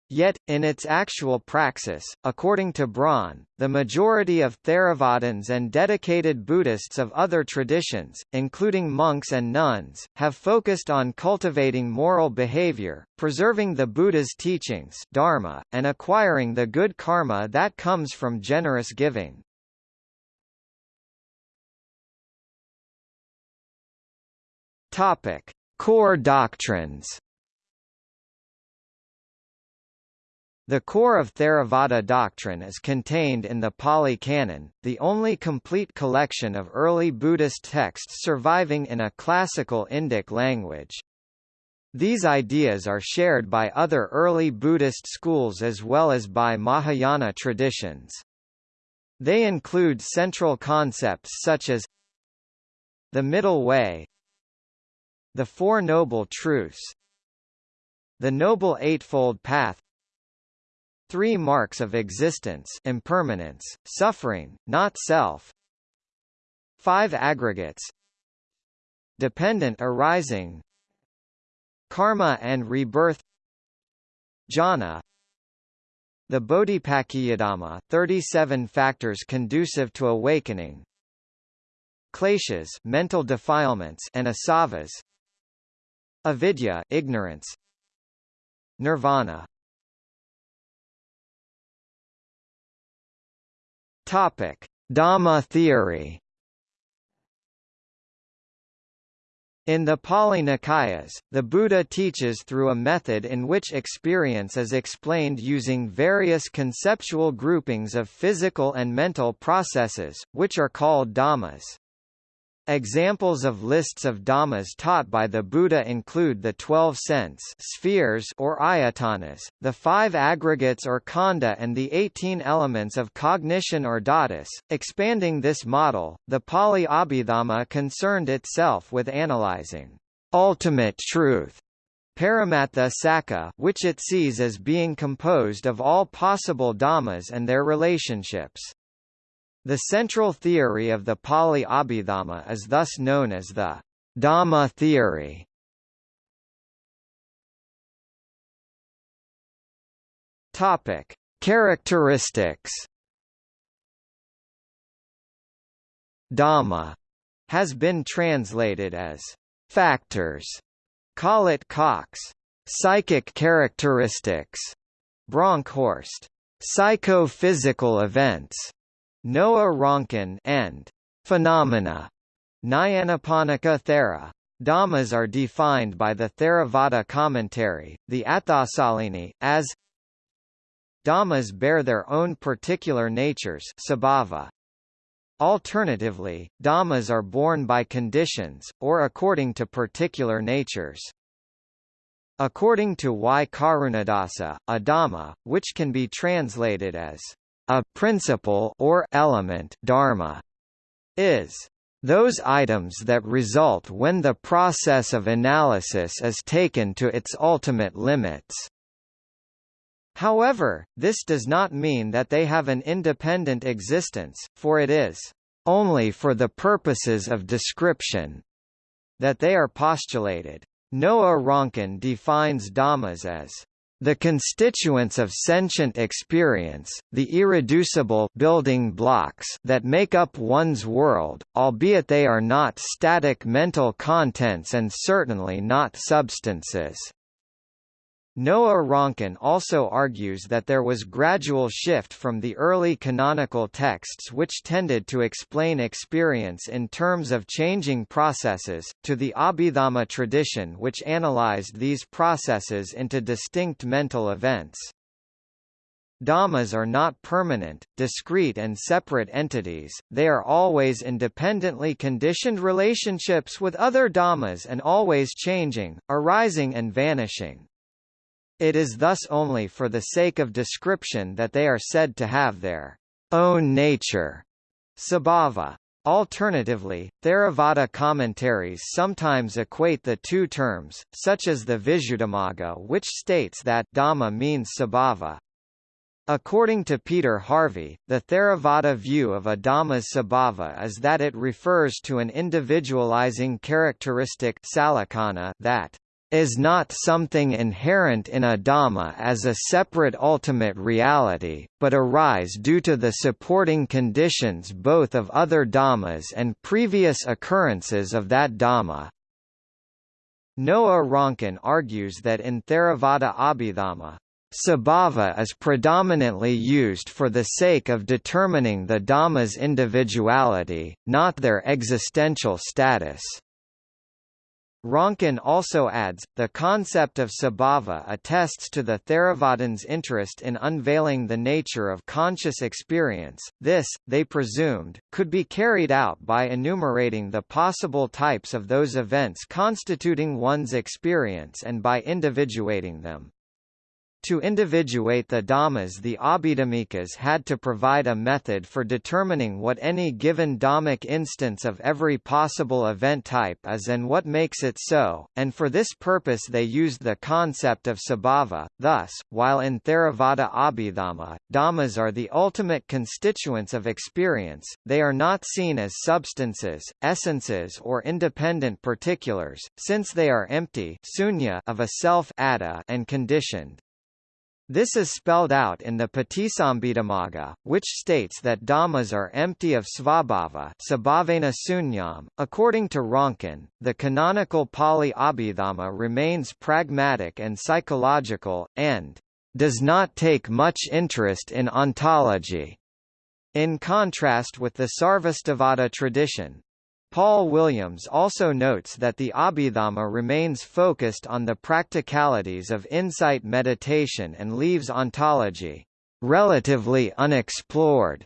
Yet, in its actual praxis, according to Braun, the majority of Theravadins and dedicated Buddhists of other traditions, including monks and nuns, have focused on cultivating moral behavior, preserving the Buddha's teachings dharma, and acquiring the good karma that comes from generous giving. Topic. Core doctrines The core of Theravada doctrine is contained in the Pali Canon, the only complete collection of early Buddhist texts surviving in a classical Indic language. These ideas are shared by other early Buddhist schools as well as by Mahayana traditions. They include central concepts such as the middle way the Four Noble Truths the Noble Eightfold Path Three marks of existence impermanence, suffering, not self. Five aggregates. Dependent arising. Karma and rebirth. Jhana. The Bodhipakkiyadhamma 37 factors conducive to awakening. Kleshas mental defilements and asavas. Avidya ignorance. Nirvana Topic Dhamma theory In the Pali Nikayas, the Buddha teaches through a method in which experience is explained using various conceptual groupings of physical and mental processes, which are called dhammas. Examples of lists of dhammas taught by the Buddha include the twelve sense spheres or ayatanas, the five aggregates or khandha and the eighteen elements of cognition or dhatus. Expanding this model, the Pali Abhidhamma concerned itself with analyzing ultimate truth Paramattha Sakka which it sees as being composed of all possible dhammas and their relationships. The central theory of the Pali Abhidhamma is thus known as the Dhamma theory. Topic: Characteristics. Dhamma has been translated as factors. Collett Cox. Psychic characteristics. Bronkhorst. Psychophysical events. Noah Ronkin and phenomena Nyanaponika Thera. Dhammas are defined by the Theravada commentary, the Atthasalini, as Dhammas bear their own particular natures sabhava. Alternatively, Dhammas are born by conditions, or according to particular natures. According to Y. Karunadasa, a Dhamma, which can be translated as a principle or element dharma is those items that result when the process of analysis is taken to its ultimate limits. However, this does not mean that they have an independent existence, for it is only for the purposes of description that they are postulated. Noah Ronkin defines dhammas as the constituents of sentient experience, the irreducible building blocks that make up one's world, albeit they are not static mental contents and certainly not substances. Noah Ronkin also argues that there was gradual shift from the early canonical texts which tended to explain experience in terms of changing processes, to the Abhidhamma tradition which analyzed these processes into distinct mental events. Dhammas are not permanent, discrete and separate entities, they are always independently conditioned relationships with other dhammas and always changing, arising and vanishing. It is thus only for the sake of description that they are said to have their own nature. Sabhava. Alternatively, Theravada commentaries sometimes equate the two terms, such as the Visuddhimagga which states that Dhamma means sabhava. According to Peter Harvey, the Theravada view of a Dhamma's sabhava is that it refers to an individualizing characteristic that is not something inherent in a Dhamma as a separate ultimate reality, but arise due to the supporting conditions both of other Dhammas and previous occurrences of that Dhamma. Noah Ronkin argues that in Theravada Abhidhamma, Sabhava is predominantly used for the sake of determining the Dhamma's individuality, not their existential status. Ronkin also adds, the concept of sabhava attests to the Theravadins' interest in unveiling the nature of conscious experience. This, they presumed, could be carried out by enumerating the possible types of those events constituting one's experience and by individuating them. To individuate the Dhammas the Abhidhammikas had to provide a method for determining what any given Dhammic instance of every possible event type is and what makes it so, and for this purpose they used the concept of sabhava. Thus, while in Theravada Abhidhamma, Dhammas are the ultimate constituents of experience, they are not seen as substances, essences or independent particulars, since they are empty sunya of a self and conditioned. This is spelled out in the Patisambhidamagga, which states that dhammas are empty of svabhava sunyam. .According to Ronkin, the canonical Pali Abhidhamma remains pragmatic and psychological, and does not take much interest in ontology. In contrast with the Sarvastivada tradition, Paul Williams also notes that the Abhidhamma remains focused on the practicalities of insight meditation and leaves ontology relatively unexplored.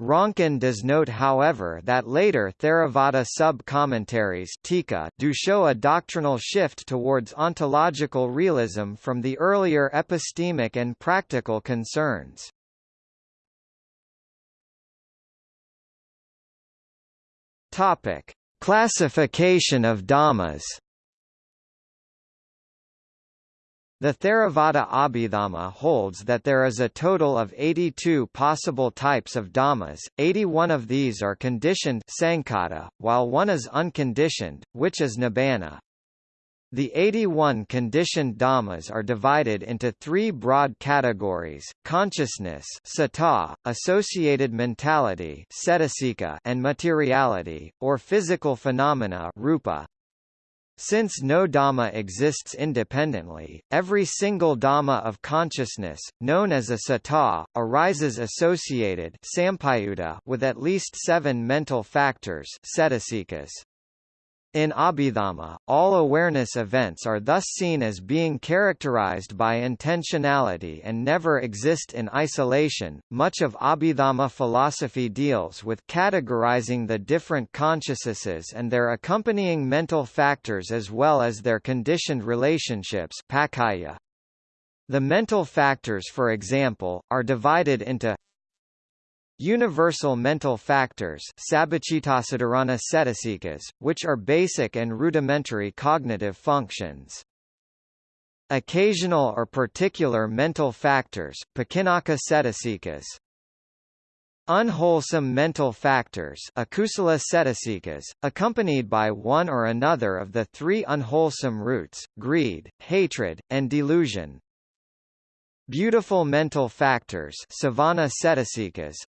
Ronkin does note however that later Theravada sub-commentaries do show a doctrinal shift towards ontological realism from the earlier epistemic and practical concerns. Topic: Classification of dhammas. The Theravada Abhidhamma holds that there is a total of 82 possible types of dhammas, 81 of these are conditioned sankhata, while one is unconditioned, which is nibbana. The 81 conditioned dhammas are divided into three broad categories, consciousness sata, associated mentality and materiality, or physical phenomena rupa. Since no Dhamma exists independently, every single Dhamma of consciousness, known as a sata, arises associated with at least seven mental factors in Abhidhamma, all awareness events are thus seen as being characterized by intentionality and never exist in isolation. Much of Abhidhamma philosophy deals with categorizing the different consciousnesses and their accompanying mental factors as well as their conditioned relationships. The mental factors for example, are divided into Universal mental factors which are basic and rudimentary cognitive functions. Occasional or particular mental factors Unwholesome mental factors accompanied by one or another of the three unwholesome roots, greed, hatred, and delusion, Beautiful mental factors savana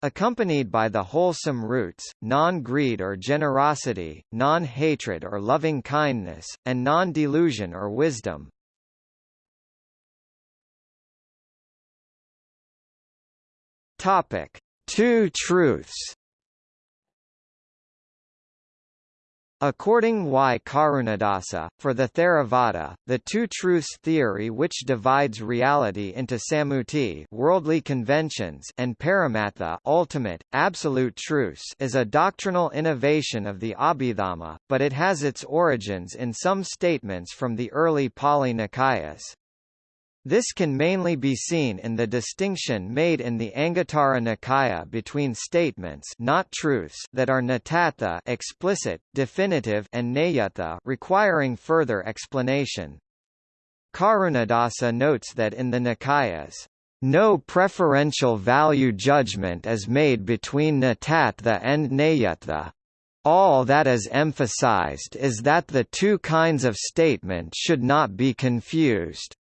accompanied by the wholesome roots, non-greed or generosity, non-hatred or loving-kindness, and non-delusion or wisdom. Two truths According Y. Karunadasa, for the Theravada, the two truths theory which divides reality into samuti worldly conventions and paramattha ultimate, absolute truths is a doctrinal innovation of the Abhidhamma, but it has its origins in some statements from the early Pali Nikayas. This can mainly be seen in the distinction made in the Anguttara Nikaya between statements not truths that are natatha explicit, definitive and nayatha requiring further explanation. Karunadasa notes that in the Nikayas, no preferential value judgment is made between natatha and nayatha. All that is emphasized is that the two kinds of statement should not be confused.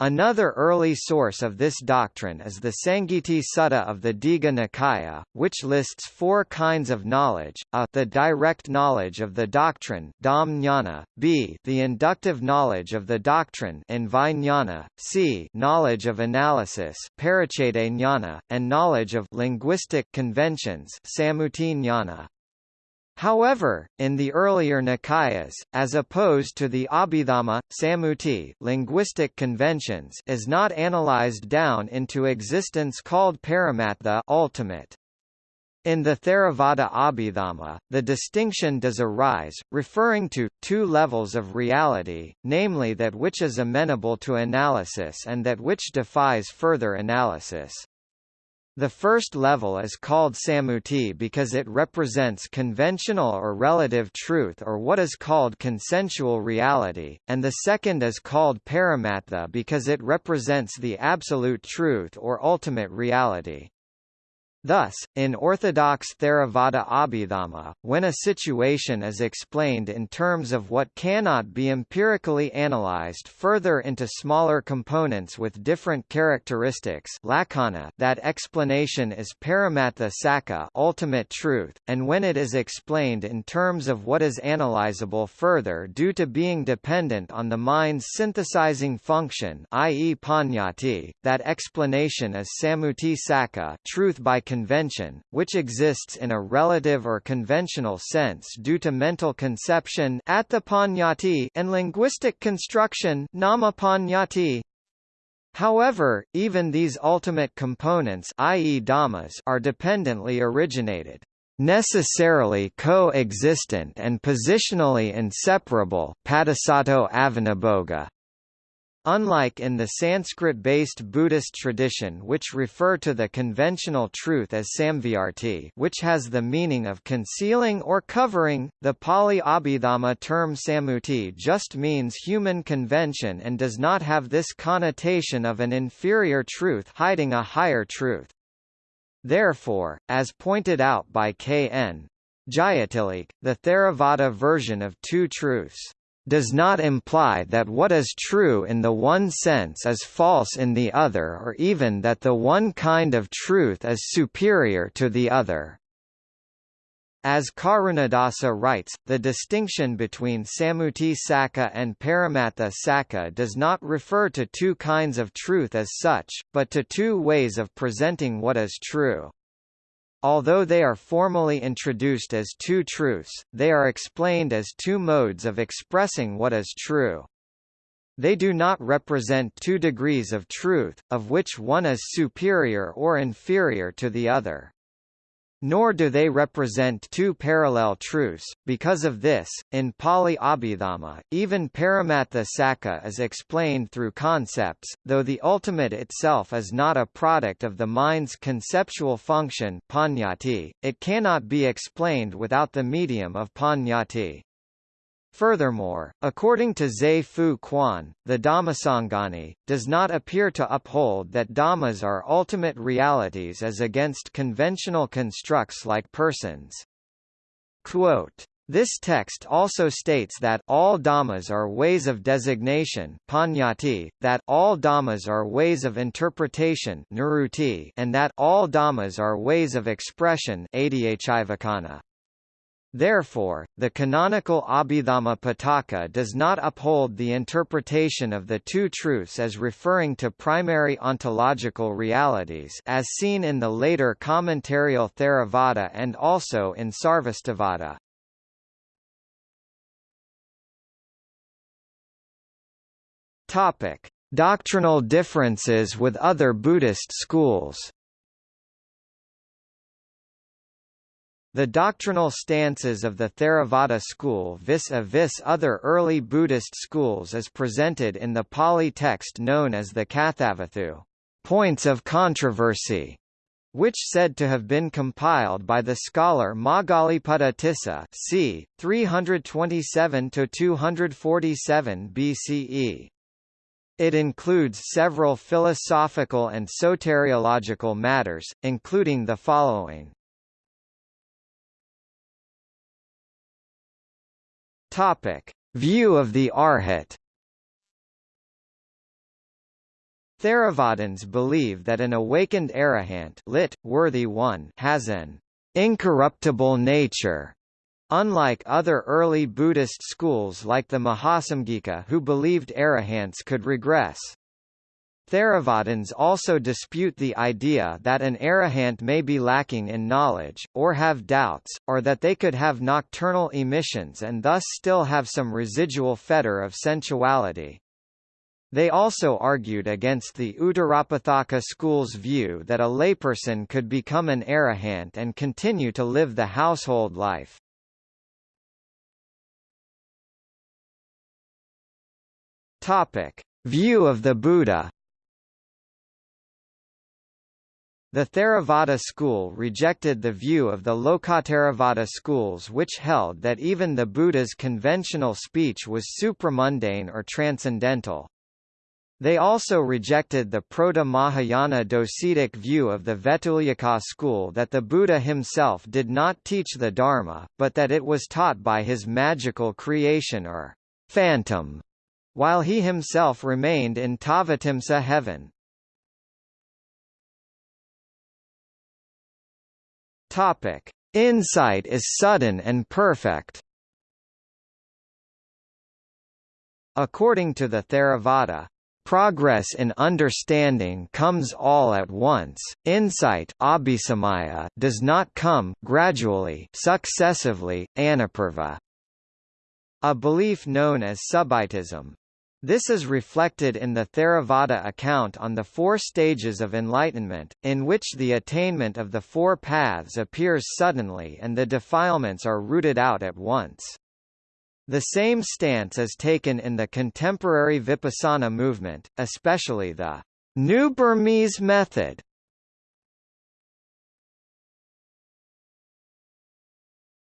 Another early source of this doctrine is the Sangiti Sutta of the Digha Nikaya, which lists four kinds of knowledge, a the direct knowledge of the doctrine dham jnana, b the inductive knowledge of the doctrine and vijnana, c knowledge of analysis jnana, and knowledge of linguistic conventions samuti. However, in the earlier Nikayas, as opposed to the Abhidhamma, Samuti linguistic conventions is not analyzed down into existence called paramattha ultimate. In the Theravada Abhidhamma, the distinction does arise, referring to, two levels of reality, namely that which is amenable to analysis and that which defies further analysis. The first level is called samuti because it represents conventional or relative truth or what is called consensual reality, and the second is called paramattha because it represents the absolute truth or ultimate reality. Thus, in orthodox Theravada Abhidhamma, when a situation is explained in terms of what cannot be empirically analyzed further into smaller components with different characteristics lakkhana, that explanation is paramattha sakka ultimate truth, and when it is explained in terms of what is analyzable further due to being dependent on the mind's synthesizing function i.e. panyati, that explanation is sammuti sakka truth by convention, which exists in a relative or conventional sense due to mental conception at the panyati and linguistic construction However, even these ultimate components i.e. dhammas are dependently originated necessarily co-existent and positionally inseparable Padasato Avanabhoga. Unlike in the Sanskrit-based Buddhist tradition which refer to the conventional truth as samvyarti which has the meaning of concealing or covering, the Pali Abhidhamma term sammuti just means human convention and does not have this connotation of an inferior truth hiding a higher truth. Therefore, as pointed out by K.N. Jayatilleke, the Theravada version of two truths does not imply that what is true in the one sense is false in the other or even that the one kind of truth is superior to the other. As Karunadasa writes, the distinction between Sammuti Sakka and Paramattha Sakka does not refer to two kinds of truth as such, but to two ways of presenting what is true. Although they are formally introduced as two truths, they are explained as two modes of expressing what is true. They do not represent two degrees of truth, of which one is superior or inferior to the other. Nor do they represent two parallel truths. Because of this, in Pali Abhidhamma, even Paramattha Sakka is explained through concepts, though the ultimate itself is not a product of the mind's conceptual function panyati, it cannot be explained without the medium of panyati. Furthermore, according to Zhe Fu Quan, the Dhammasangani, does not appear to uphold that Dhammas are ultimate realities as against conventional constructs like persons. Quote, this text also states that all dhammas are ways of designation panyati, that all dhammas are ways of interpretation nirutti, and that all dhammas are ways of expression adhyachivakana. Therefore, the canonical Abhidhamma Pitaka does not uphold the interpretation of the two truths as referring to primary ontological realities as seen in the later commentarial Theravada and also in Sarvastivada. Topic: Doctrinal differences with other Buddhist schools. The doctrinal stances of the Theravada school vis-a-vis -vis other early Buddhist schools is presented in the Pali text known as the Kathavatthu points of controversy, which said to have been compiled by the scholar Moggaliputta Tissa c. 327–247 BCE. It includes several philosophical and soteriological matters, including the following. Topic: View of the Arhat. Theravadins believe that an awakened arahant lit, worthy one has an incorruptible nature, unlike other early Buddhist schools like the Mahasamgika who believed arahants could regress. Theravadins also dispute the idea that an arahant may be lacking in knowledge, or have doubts, or that they could have nocturnal emissions and thus still have some residual fetter of sensuality. They also argued against the Uttarapathaka school's view that a layperson could become an arahant and continue to live the household life. Topic: View of the Buddha. The Theravada school rejected the view of the Lokottaravada schools which held that even the Buddha's conventional speech was supramundane or transcendental. They also rejected the Proto-Mahayana docetic view of the Vetulyaka school that the Buddha himself did not teach the Dharma, but that it was taught by his magical creation or phantom while he himself remained in Tavatimsa heaven. Topic: Insight is sudden and perfect. According to the Theravada, Progress in understanding comes all at once. Insight does not come gradually, successively, anapurva. A belief known as subitism. This is reflected in the Theravada account on the four stages of enlightenment, in which the attainment of the four paths appears suddenly and the defilements are rooted out at once. The same stance is taken in the contemporary Vipassana movement, especially the New Burmese method.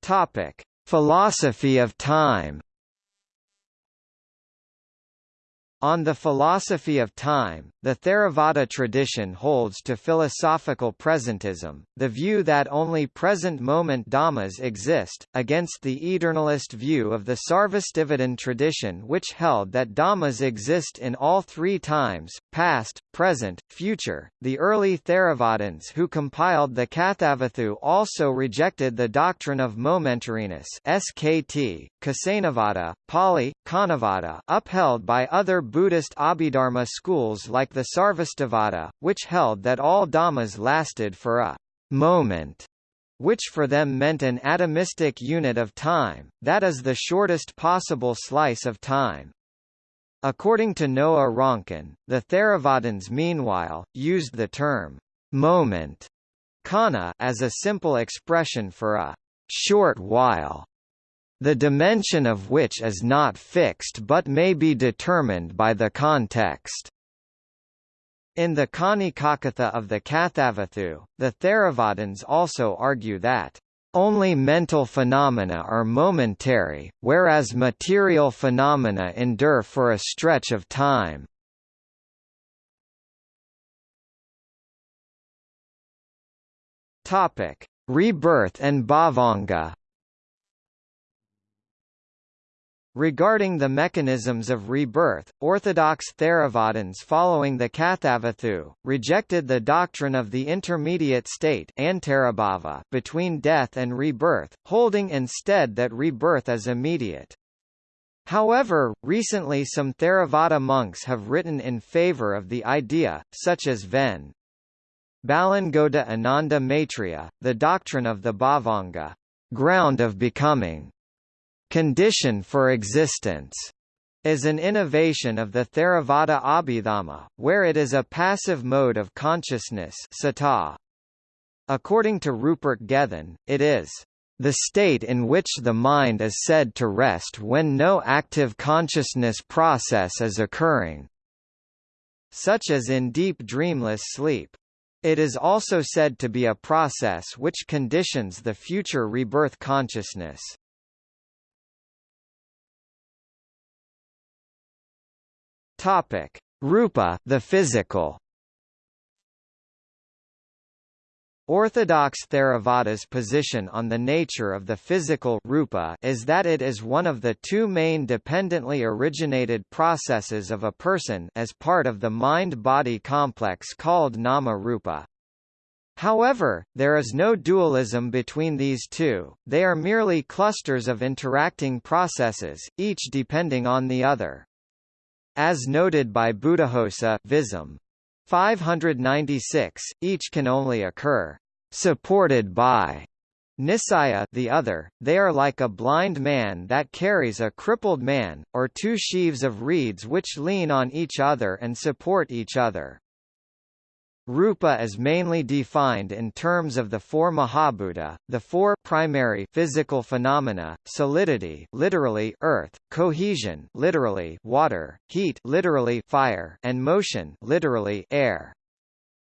Topic: Philosophy of time. On the philosophy of time, the Theravada tradition holds to philosophical presentism, the view that only present-moment dhammas exist, against the eternalist view of the Sarvastivadin tradition which held that dhammas exist in all three times, past, present, future. The early Theravadins who compiled the Kathavatthu also rejected the doctrine of momentariness SKT, Kasanavada, Pali, Kanavada upheld by other Buddhist Abhidharma schools like the Sarvastivada, which held that all dhammas lasted for a moment which for them meant an atomistic unit of time, that is the shortest possible slice of time. According to Noah Ronkin, the Theravadins meanwhile, used the term moment khaña as a simple expression for a short while the dimension of which is not fixed but may be determined by the context. In the Khañi-Kakatha of the Kathavatthu, the Theravadins also argue that only mental phenomena are momentary, whereas material phenomena endure for a stretch of time. Rebirth and Bhavanga. Regarding the mechanisms of rebirth, Orthodox Theravadins following the Kathavatthu, rejected the doctrine of the intermediate state between death and rebirth, holding instead that rebirth is immediate. However, recently some Theravada monks have written in favor of the idea, such as Ven. Balangoda Ananda Maitreya, the doctrine of the Bhavanga ground of becoming, condition for existence is an innovation of the Theravada Abhidhamma, where it is a passive mode of consciousness sata. According to Rupert Gethin, it is the state in which the mind is said to rest when no active consciousness process is occurring, such as in deep dreamless sleep. It is also said to be a process which conditions the future rebirth consciousness. Topic: Rupa, the physical. Orthodox Theravada's position on the nature of the physical rupa is that it is one of the two main dependently originated processes of a person as part of the mind-body complex called nama-rupa. However, there is no dualism between these two, they are merely clusters of interacting processes, each depending on the other. As noted by Buddhaghosa Visam 596, each can only occur supported by Nisaya the other, they are like a blind man that carries a crippled man, or two sheaves of reeds which lean on each other and support each other. Rupa is mainly defined in terms of the four Mahabhuta, the four primary physical phenomena: solidity, literally earth, cohesion, literally water, heat, literally fire, and motion, literally air.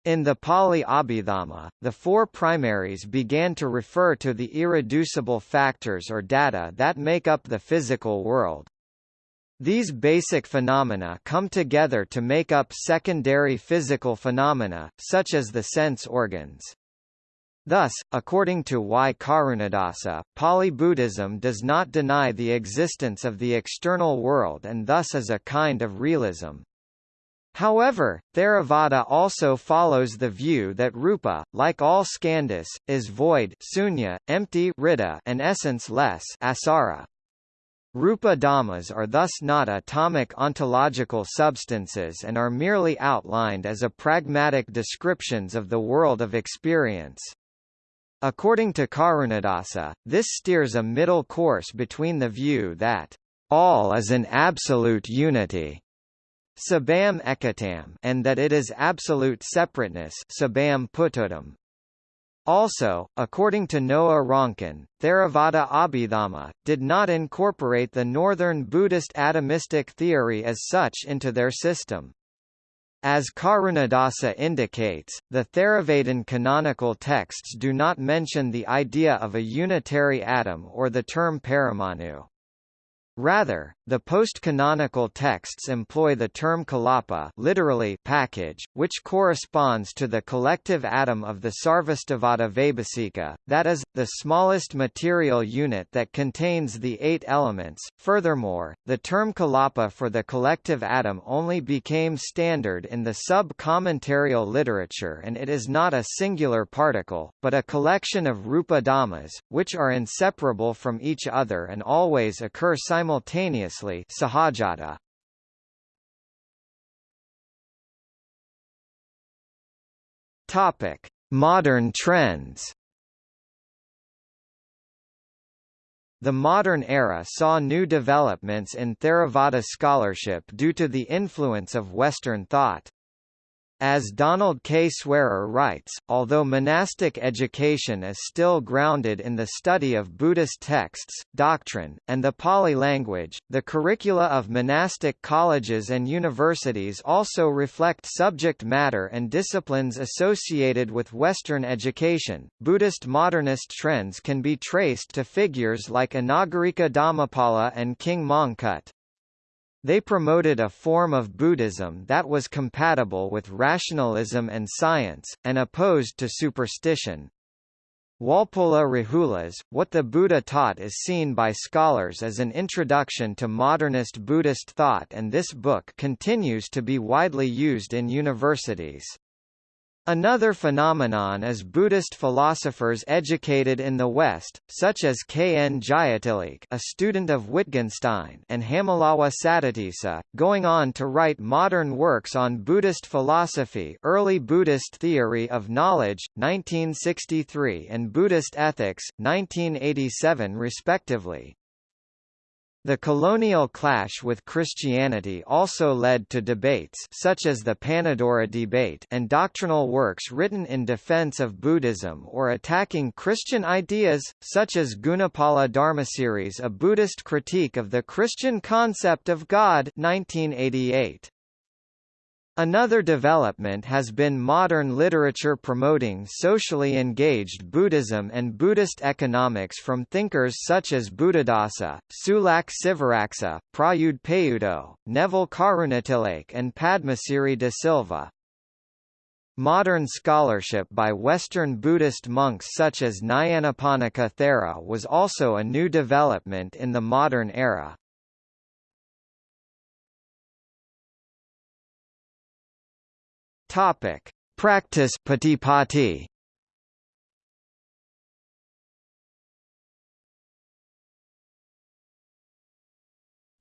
In the Pali Abhidhamma, the four primaries began to refer to the irreducible factors or data that make up the physical world. These basic phenomena come together to make up secondary physical phenomena, such as the sense organs. Thus, according to Y. Karunadasa, Pali Buddhism does not deny the existence of the external world and thus is a kind of realism. However, Theravada also follows the view that rupa, like all skandhas, is void sunya, empty and essence-less asara. Rupa dhammas are thus not atomic ontological substances and are merely outlined as a pragmatic descriptions of the world of experience. According to Karunadasa, this steers a middle course between the view that all is an absolute unity sabam ekatam and that it is absolute separateness sabam pututam. Also, according to Noah Ronkin, Theravada Abhidhamma, did not incorporate the northern Buddhist atomistic theory as such into their system. As Karunadasa indicates, the Theravadin canonical texts do not mention the idea of a unitary atom or the term paramanu. Rather, the post-canonical texts employ the term kalapa literally package, which corresponds to the collective atom of the Sarvastivada Vaibhasika, that is, the smallest material unit that contains the eight elements. Furthermore, the term kalapa for the collective atom only became standard in the sub-commentarial literature and it is not a singular particle, but a collection of rupa dhammas, which are inseparable from each other and always occur simultaneously sahajata. Topic: Modern trends. The modern era saw new developments in Theravada scholarship due to the influence of Western thought. As Donald K. Swearer writes, although monastic education is still grounded in the study of Buddhist texts, doctrine, and the Pali language, the curricula of monastic colleges and universities also reflect subject matter and disciplines associated with Western education. Buddhist modernist trends can be traced to figures like Anagarika Dharmapala and King Mongkut. They promoted a form of Buddhism that was compatible with rationalism and science, and opposed to superstition. Walpola Rahula's, What the Buddha Taught is seen by scholars as an introduction to modernist Buddhist thought and this book continues to be widely used in universities. Another phenomenon is Buddhist philosophers educated in the West, such as K. N. Jayatilleke a student of Wittgenstein and Hammalawa Saddhatissa, going on to write modern works on Buddhist philosophy Early Buddhist Theory of Knowledge, 1963 and Buddhist Ethics, 1987 respectively. The colonial clash with Christianity also led to debates such as the Panadura debate and doctrinal works written in defense of Buddhism or attacking Christian ideas, such as Gunapala Dharmasiri's A Buddhist Critique of the Christian Concept of God 1988. Another development has been modern literature promoting socially engaged Buddhism and Buddhist economics from thinkers such as Buddhadasa, Sulak Sivaraksa, Prayudh Payutto, Neville Karunatilake and Padmasiri de Silva. Modern scholarship by Western Buddhist monks such as Nyanaponika Thera was also a new development in the modern era. Topic: Practice patipati.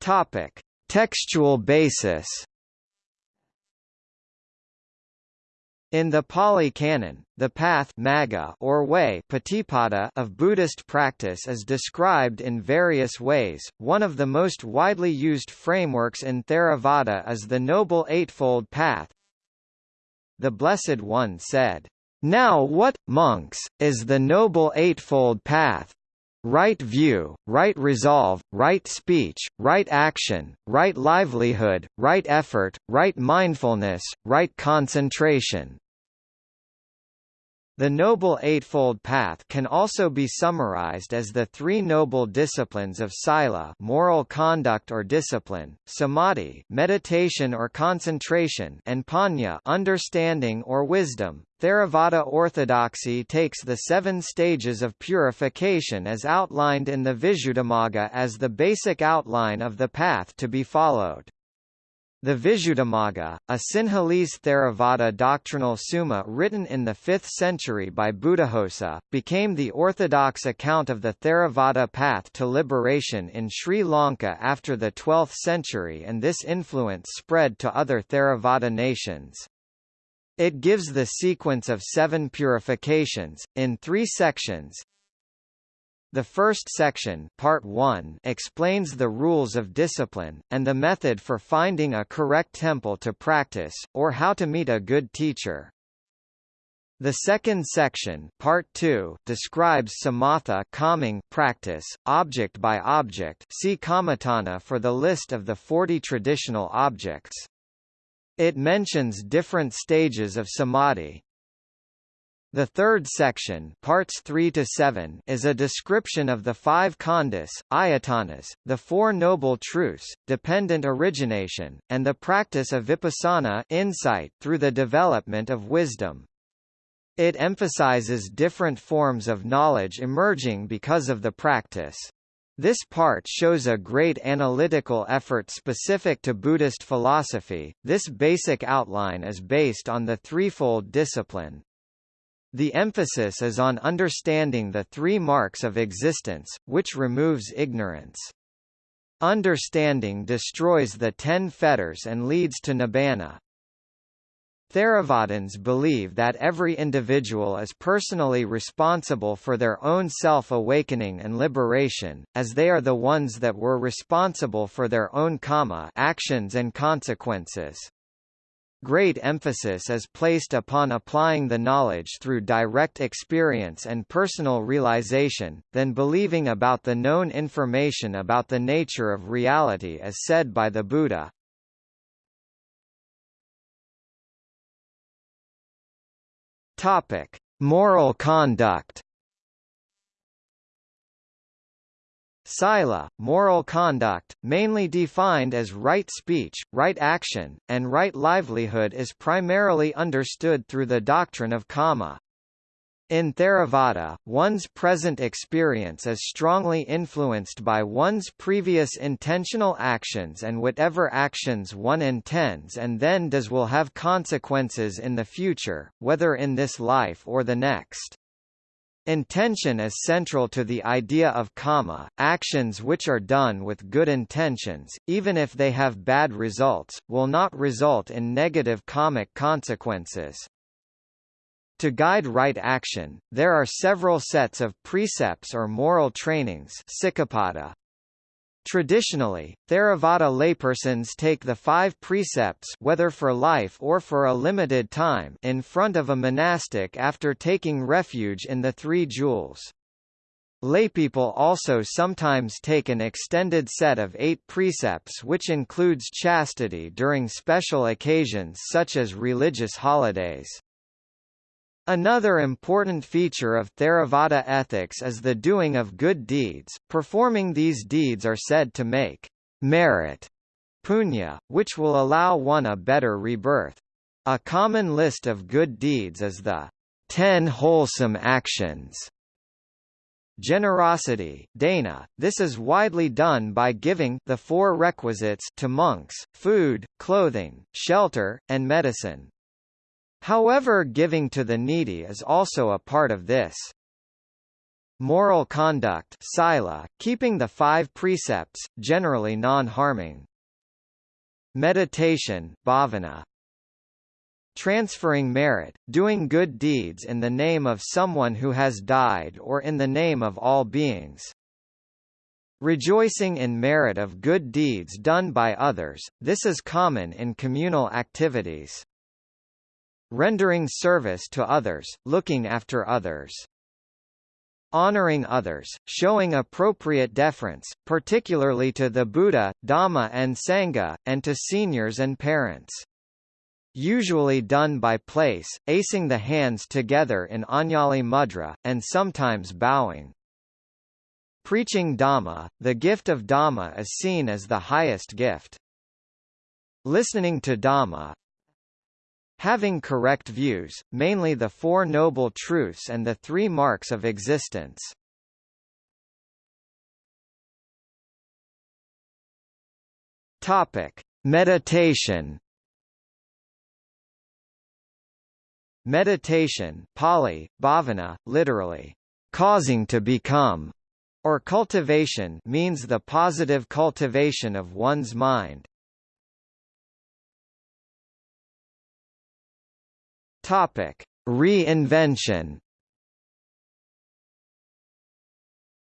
Topic: Textual basis. In the Pali Canon, the path magga or way patipada of Buddhist practice is described in various ways. One of the most widely used frameworks in Theravada is the Noble Eightfold Path. The Blessed One said, "Now what, monks, is the Noble Eightfold Path? right view, right resolve, right speech, right action, right livelihood, right effort, right mindfulness, right concentration. The Noble Eightfold Path can also be summarized as the three noble disciplines of sila moral conduct or discipline, samadhi meditation or concentration and panya understanding or wisdom. Theravada orthodoxy takes the seven stages of purification as outlined in the Visuddhimagga as the basic outline of the path to be followed. The Visuddhimagga, a Sinhalese Theravada doctrinal summa written in the 5th century by Buddhaghosa, became the orthodox account of the Theravada path to liberation in Sri Lanka after the 12th century and this influence spread to other Theravada nations. It gives the sequence of seven purifications, in three sections, the first section part 1 explains the rules of discipline, and the method for finding a correct temple to practice, or how to meet a good teacher. The second section part 2 describes samatha calming practice, object by object see Kammatthana for the list of the 40 traditional objects. It mentions different stages of samadhi, the third section parts 3 to 7 is a description of the five khandhas, ayatanas, the Four Noble Truths, dependent origination, and the practice of vipassana insight through the development of wisdom. It emphasizes different forms of knowledge emerging because of the practice. This part shows a great analytical effort specific to Buddhist philosophy. This basic outline is based on the threefold discipline, the emphasis is on understanding the three marks of existence, which removes ignorance. Understanding destroys the ten fetters and leads to nibbana. Theravadins believe that every individual is personally responsible for their own self-awakening and liberation, as they are the ones that were responsible for their own karma actions and consequences. Great emphasis is placed upon applying the knowledge through direct experience and personal realization, than believing about the known information about the nature of reality as said by the Buddha. Moral conduct Sila, moral conduct, mainly defined as right speech, right action, and right livelihood is primarily understood through the doctrine of karma. In Theravada, one's present experience is strongly influenced by one's previous intentional actions and whatever actions one intends and then does will have consequences in the future, whether in this life or the next. Intention is central to the idea of karma, actions which are done with good intentions, even if they have bad results, will not result in negative karmic consequences. To guide right action, there are several sets of precepts or moral trainings Traditionally, Theravada laypersons take the five precepts whether for life or for a limited time in front of a monastic after taking refuge in the three jewels. Laypeople also sometimes take an extended set of eight precepts which includes chastity during special occasions such as religious holidays. Another important feature of Theravada ethics is the doing of good deeds. Performing these deeds are said to make merit punya, which will allow one a better rebirth. A common list of good deeds is the ten wholesome actions. Generosity dana, this is widely done by giving the four requisites to monks, food, clothing, shelter, and medicine. However giving to the needy is also a part of this. Moral conduct sila, keeping the five precepts, generally non-harming. Meditation bhavana. transferring merit, doing good deeds in the name of someone who has died or in the name of all beings. Rejoicing in merit of good deeds done by others, this is common in communal activities. Rendering service to others, looking after others. Honoring others, showing appropriate deference, particularly to the Buddha, Dhamma and Sangha, and to seniors and parents. Usually done by place, acing the hands together in Anjali mudra, and sometimes bowing. Preaching Dhamma, the gift of Dhamma is seen as the highest gift. Listening to Dhamma, Having correct views, mainly the Four Noble Truths and the Three Marks of Existence. Topic: Meditation. Meditation, Pali, bhavana, literally, causing to become, or cultivation means the positive cultivation of one's mind. Topic: Reinvention.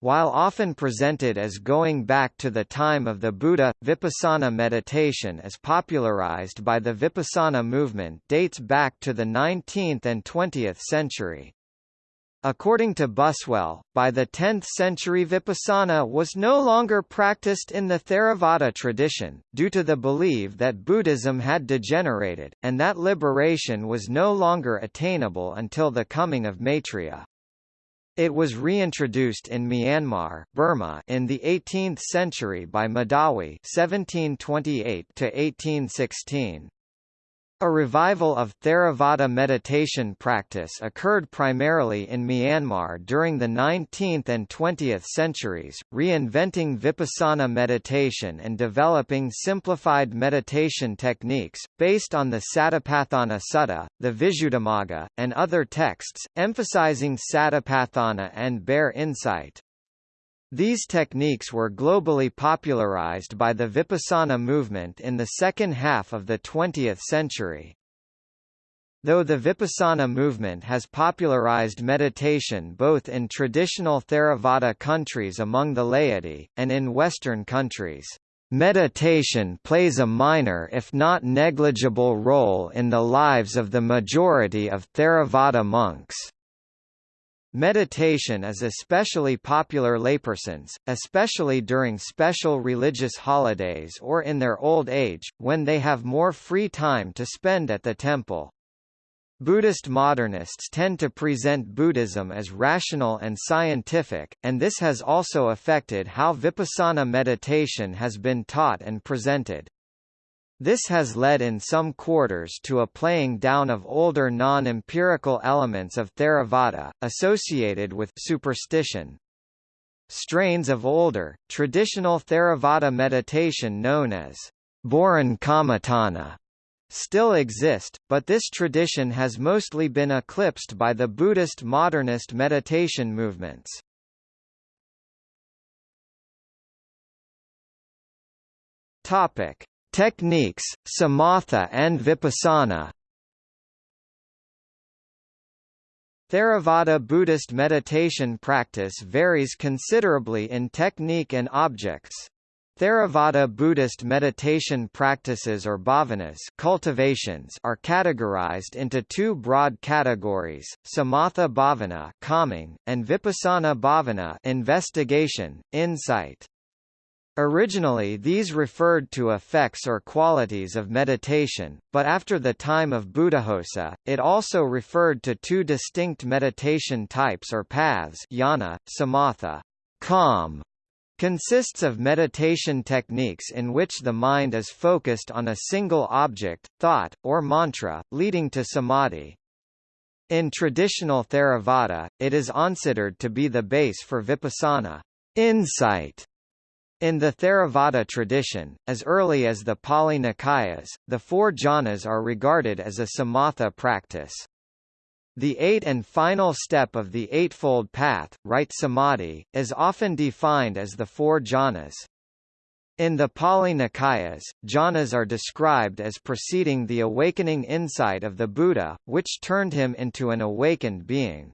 While often presented as going back to the time of the Buddha, Vipassana meditation as popularized by the Vipassana movement dates back to the 19th and 20th century. According to Buswell, by the 10th century Vipassana was no longer practiced in the Theravada tradition, due to the belief that Buddhism had degenerated, and that liberation was no longer attainable until the coming of Maitreya. It was reintroduced in Myanmar, Burma in the 18th century by Medawi 1728 1816. A revival of Theravada meditation practice occurred primarily in Myanmar during the 19th and 20th centuries, reinventing vipassana meditation and developing simplified meditation techniques, based on the Satipatthana Sutta, the Visuddhimagga, and other texts, emphasizing Satipatthana and bare insight. These techniques were globally popularized by the Vipassana movement in the second half of the 20th century. Though the Vipassana movement has popularized meditation both in traditional Theravada countries among the laity, and in Western countries, meditation plays a minor if not negligible role in the lives of the majority of Theravada monks. Meditation is especially popular laypersons, especially during special religious holidays or in their old age, when they have more free time to spend at the temple. Buddhist modernists tend to present Buddhism as rational and scientific, and this has also affected how vipassana meditation has been taught and presented. This has led in some quarters to a playing down of older non-empirical elements of Theravada, associated with superstition. Strains of older, traditional Theravada meditation known as Boran Kammatthana still exist, but this tradition has mostly been eclipsed by the Buddhist modernist meditation movements. Topic: Techniques, Samatha and Vipassana Theravada Buddhist meditation practice varies considerably in technique and objects. Theravada Buddhist meditation practices or bhavanas cultivations are categorized into two broad categories, samatha bhavana calming, and vipassana bhavana investigation, insight. Originally these referred to effects or qualities of meditation, but after the time of Buddhaghosa, it also referred to two distinct meditation types or paths jhana, samatha calm, consists of meditation techniques in which the mind is focused on a single object, thought, or mantra, leading to samadhi. In traditional Theravada, it is considered to be the base for vipassana insight in the Theravada tradition, as early as the Pali Nikayas, the four jhanas are regarded as a samatha practice. The eight and final step of the Eightfold Path, right samadhi, is often defined as the four jhanas. In the Pali Nikayas, jhanas are described as preceding the awakening insight of the Buddha, which turned him into an awakened being.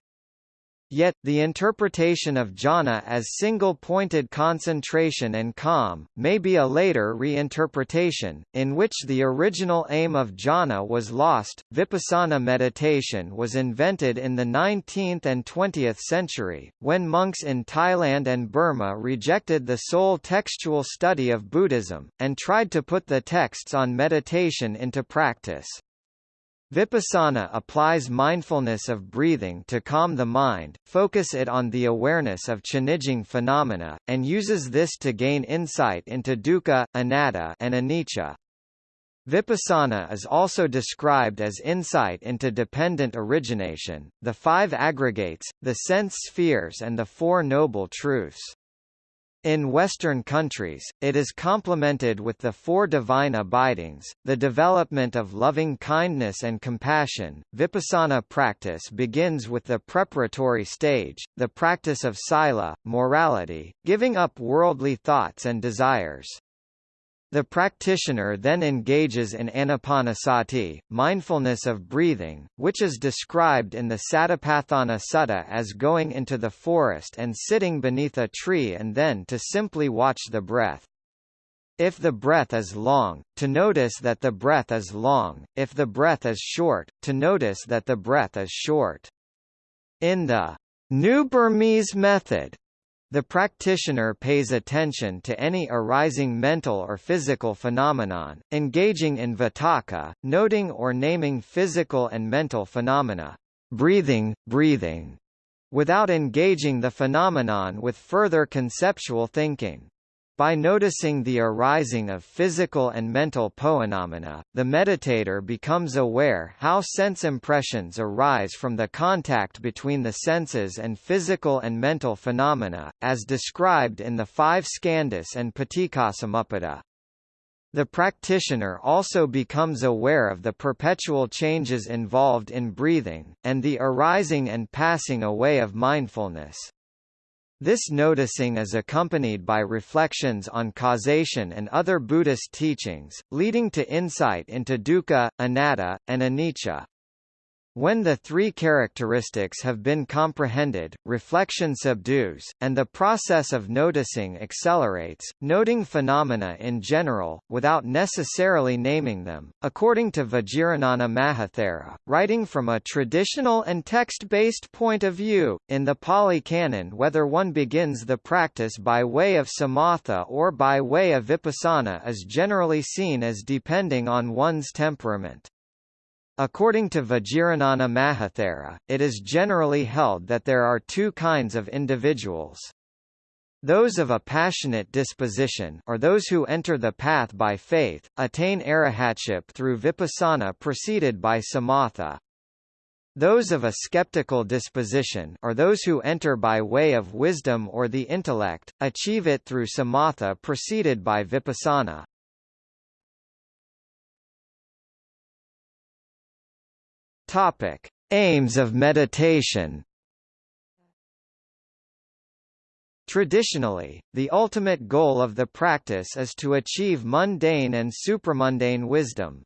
Yet, the interpretation of jhana as single-pointed concentration and calm, may be a later reinterpretation, in which the original aim of jhana was lost. Vipassana meditation was invented in the 19th and 20th century, when monks in Thailand and Burma rejected the sole textual study of Buddhism, and tried to put the texts on meditation into practice. Vipassana applies mindfulness of breathing to calm the mind, focus it on the awareness of changing phenomena, and uses this to gain insight into dukkha, anatta and anicca. Vipassana is also described as insight into dependent origination, the five aggregates, the sense spheres and the Four Noble Truths. In Western countries, it is complemented with the four divine abidings, the development of loving kindness and compassion. Vipassana practice begins with the preparatory stage, the practice of sila, morality, giving up worldly thoughts and desires. The practitioner then engages in anapanasati, mindfulness of breathing, which is described in the Satipatthana Sutta as going into the forest and sitting beneath a tree and then to simply watch the breath. If the breath is long, to notice that the breath is long, if the breath is short, to notice that the breath is short. In the New Burmese method, the practitioner pays attention to any arising mental or physical phenomenon, engaging in vitakka, noting or naming physical and mental phenomena, breathing, breathing, without engaging the phenomenon with further conceptual thinking. By noticing the arising of physical and mental phenomena, the meditator becomes aware how sense impressions arise from the contact between the senses and physical and mental phenomena, as described in the five skandhas and Paticcasamuppada. The practitioner also becomes aware of the perpetual changes involved in breathing, and the arising and passing away of mindfulness. This noticing is accompanied by reflections on causation and other Buddhist teachings, leading to insight into dukkha, anatta, and anicca. When the three characteristics have been comprehended, reflection subdues, and the process of noticing accelerates, noting phenomena in general, without necessarily naming them. According to Vajirānana Mahathera, writing from a traditional and text-based point of view, in the Pali Canon whether one begins the practice by way of samatha or by way of vipassana is generally seen as depending on one's temperament. According to Vajirānana Mahathera, it is generally held that there are two kinds of individuals. Those of a passionate disposition or those who enter the path by faith, attain arahatship through vipassana preceded by samatha. Those of a skeptical disposition or those who enter by way of wisdom or the intellect, achieve it through samatha preceded by vipassana. Topic: Aims of meditation. Traditionally, the ultimate goal of the practice is to achieve mundane and supramundane wisdom.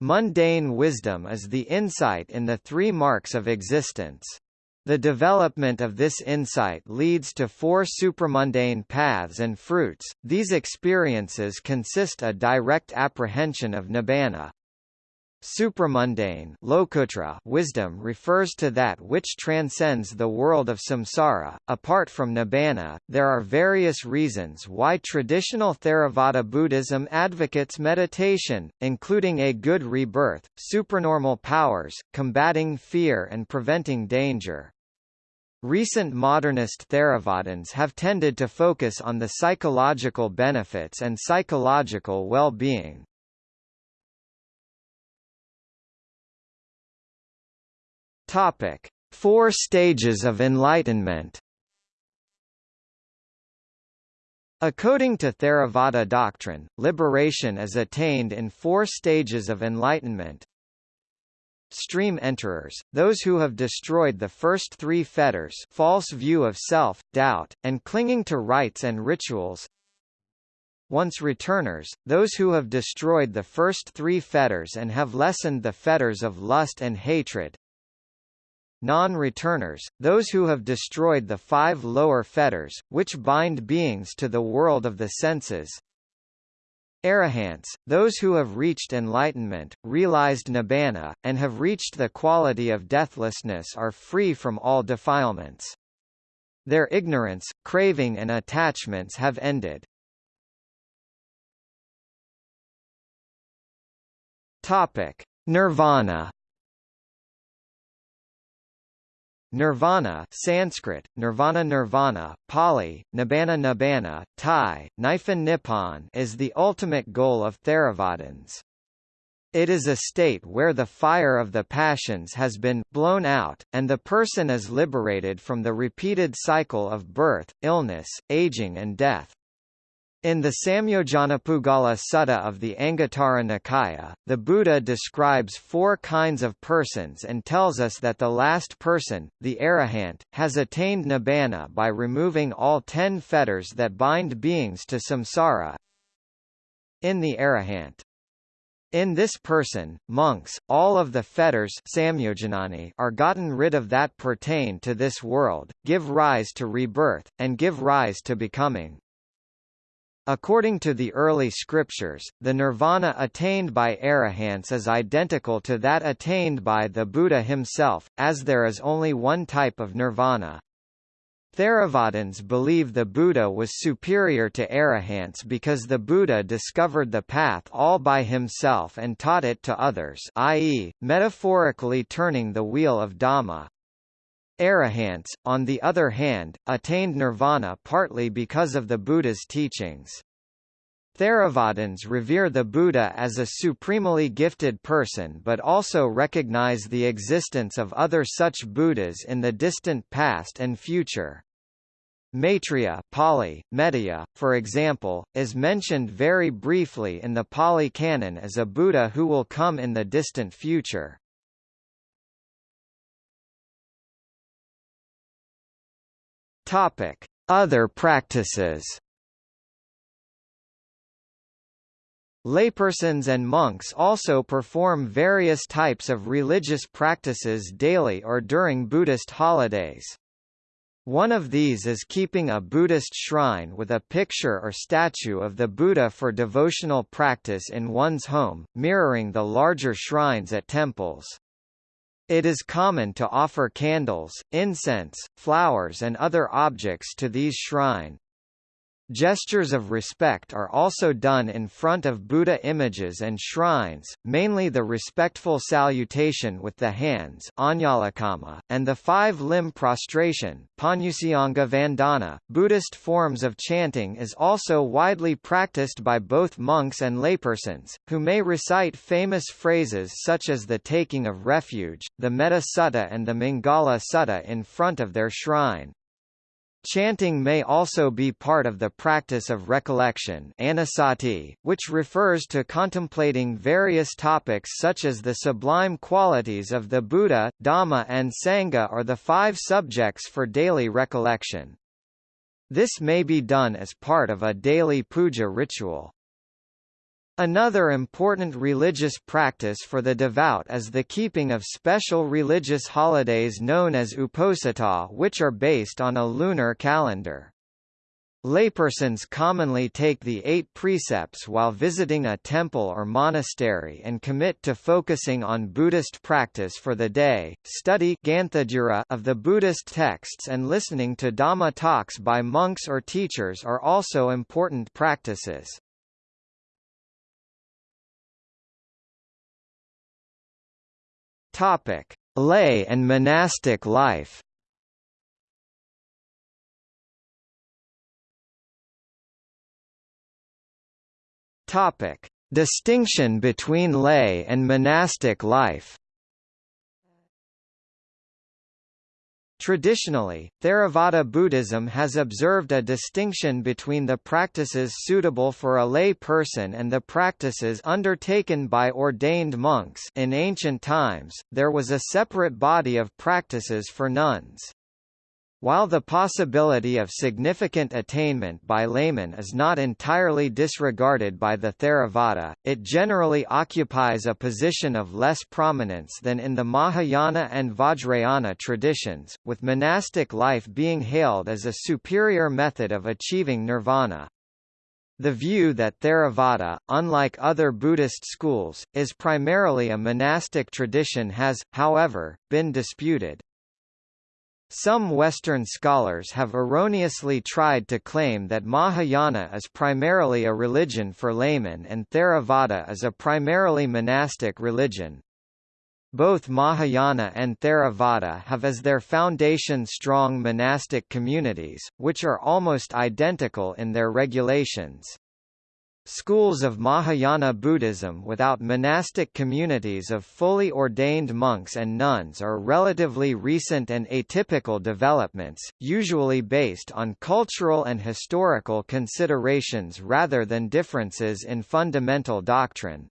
Mundane wisdom is the insight in the three marks of existence. The development of this insight leads to four supramundane paths and fruits. These experiences consist a direct apprehension of nibbana. Supramundane wisdom refers to that which transcends the world of samsara. Apart from nibbana, there are various reasons why traditional Theravada Buddhism advocates meditation, including a good rebirth, supernormal powers, combating fear and preventing danger. Recent modernist Theravadins have tended to focus on the psychological benefits and psychological well-being. Topic: Four stages of enlightenment. According to Theravada doctrine, liberation is attained in four stages of enlightenment. Stream enterers, those who have destroyed the first three fetters false view of self, doubt, and clinging to rites and rituals. once returners, those who have destroyed the first three fetters and have lessened the fetters of lust and hatred, non-returners, those who have destroyed the five lower fetters, which bind beings to the world of the senses. Arahants, those who have reached enlightenment, realized nibbana, and have reached the quality of deathlessness are free from all defilements. Their ignorance, craving and attachments have ended. Topic: Nirvana Nirvana Sanskrit, Nirvana Nirvana, Pali, Nibbana Nibbana, Thai, Niphon Nippon is the ultimate goal of Theravadins. It is a state where the fire of the passions has been blown out, and the person is liberated from the repeated cycle of birth, illness, aging and death. In the Samyojanapuggala Sutta of the Anguttara Nikaya, the Buddha describes four kinds of persons and tells us that the last person, the arahant, has attained nibbana by removing all ten fetters that bind beings to samsara. In the arahant, in this person, monks, all of the fetters are gotten rid of that pertain to this world, give rise to rebirth, and give rise to becoming. According to the early scriptures, the nirvana attained by arahants is identical to that attained by the Buddha himself, as there is only one type of nirvana. Theravadins believe the Buddha was superior to arahants because the Buddha discovered the path all by himself and taught it to others i.e., metaphorically turning the wheel of Dhamma. Arahants, on the other hand, attained nirvana partly because of the Buddha's teachings. Theravadins revere the Buddha as a supremely gifted person but also recognize the existence of other such Buddhas in the distant past and future. Maitreya Pali, Metteyya, for example, is mentioned very briefly in the Pali Canon as a Buddha who will come in the distant future. Topic: Other practices. Laypersons and monks also perform various types of religious practices daily or during Buddhist holidays. One of these is keeping a Buddhist shrine with a picture or statue of the Buddha for devotional practice in one's home, mirroring the larger shrines at temples. It is common to offer candles, incense, flowers and other objects to these shrine, Gestures of respect are also done in front of Buddha images and shrines, mainly the respectful salutation with the hands and the five-limb prostration Vandana. .Buddhist forms of chanting is also widely practiced by both monks and laypersons, who may recite famous phrases such as the taking of refuge, the Metta Sutta and the Mangala Sutta in front of their shrine. Chanting may also be part of the practice of recollection anusati, which refers to contemplating various topics such as the sublime qualities of the Buddha, Dhamma and Sangha or the five subjects for daily recollection. This may be done as part of a daily puja ritual. Another important religious practice for the devout is the keeping of special religious holidays known as uposatha which are based on a lunar calendar. Laypersons commonly take the eight precepts while visiting a temple or monastery and commit to focusing on Buddhist practice for the day, study of the Buddhist texts and listening to Dhamma talks by monks or teachers are also important practices. Topic: Lay and monastic life. Topic: Distinction between lay and monastic life. Traditionally, Theravada Buddhism has observed a distinction between the practices suitable for a lay person and the practices undertaken by ordained monks in ancient times, there was a separate body of practices for nuns. While the possibility of significant attainment by laymen is not entirely disregarded by the Theravada, it generally occupies a position of less prominence than in the Mahayana and Vajrayana traditions, with monastic life being hailed as a superior method of achieving nirvana. The view that Theravada, unlike other Buddhist schools, is primarily a monastic tradition has, however, been disputed. Some Western scholars have erroneously tried to claim that Mahayana is primarily a religion for laymen and Theravada is a primarily monastic religion. Both Mahayana and Theravada have as their foundation strong monastic communities, which are almost identical in their regulations. Schools of Mahayana Buddhism without monastic communities of fully ordained monks and nuns are relatively recent and atypical developments, usually based on cultural and historical considerations rather than differences in fundamental doctrine.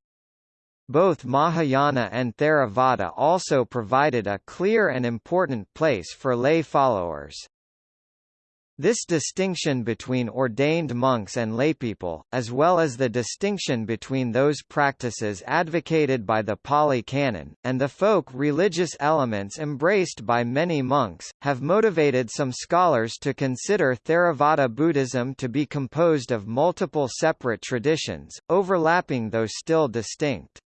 Both Mahayana and Theravada also provided a clear and important place for lay followers. This distinction between ordained monks and laypeople, as well as the distinction between those practices advocated by the Pali Canon, and the folk religious elements embraced by many monks, have motivated some scholars to consider Theravada Buddhism to be composed of multiple separate traditions, overlapping though still distinct.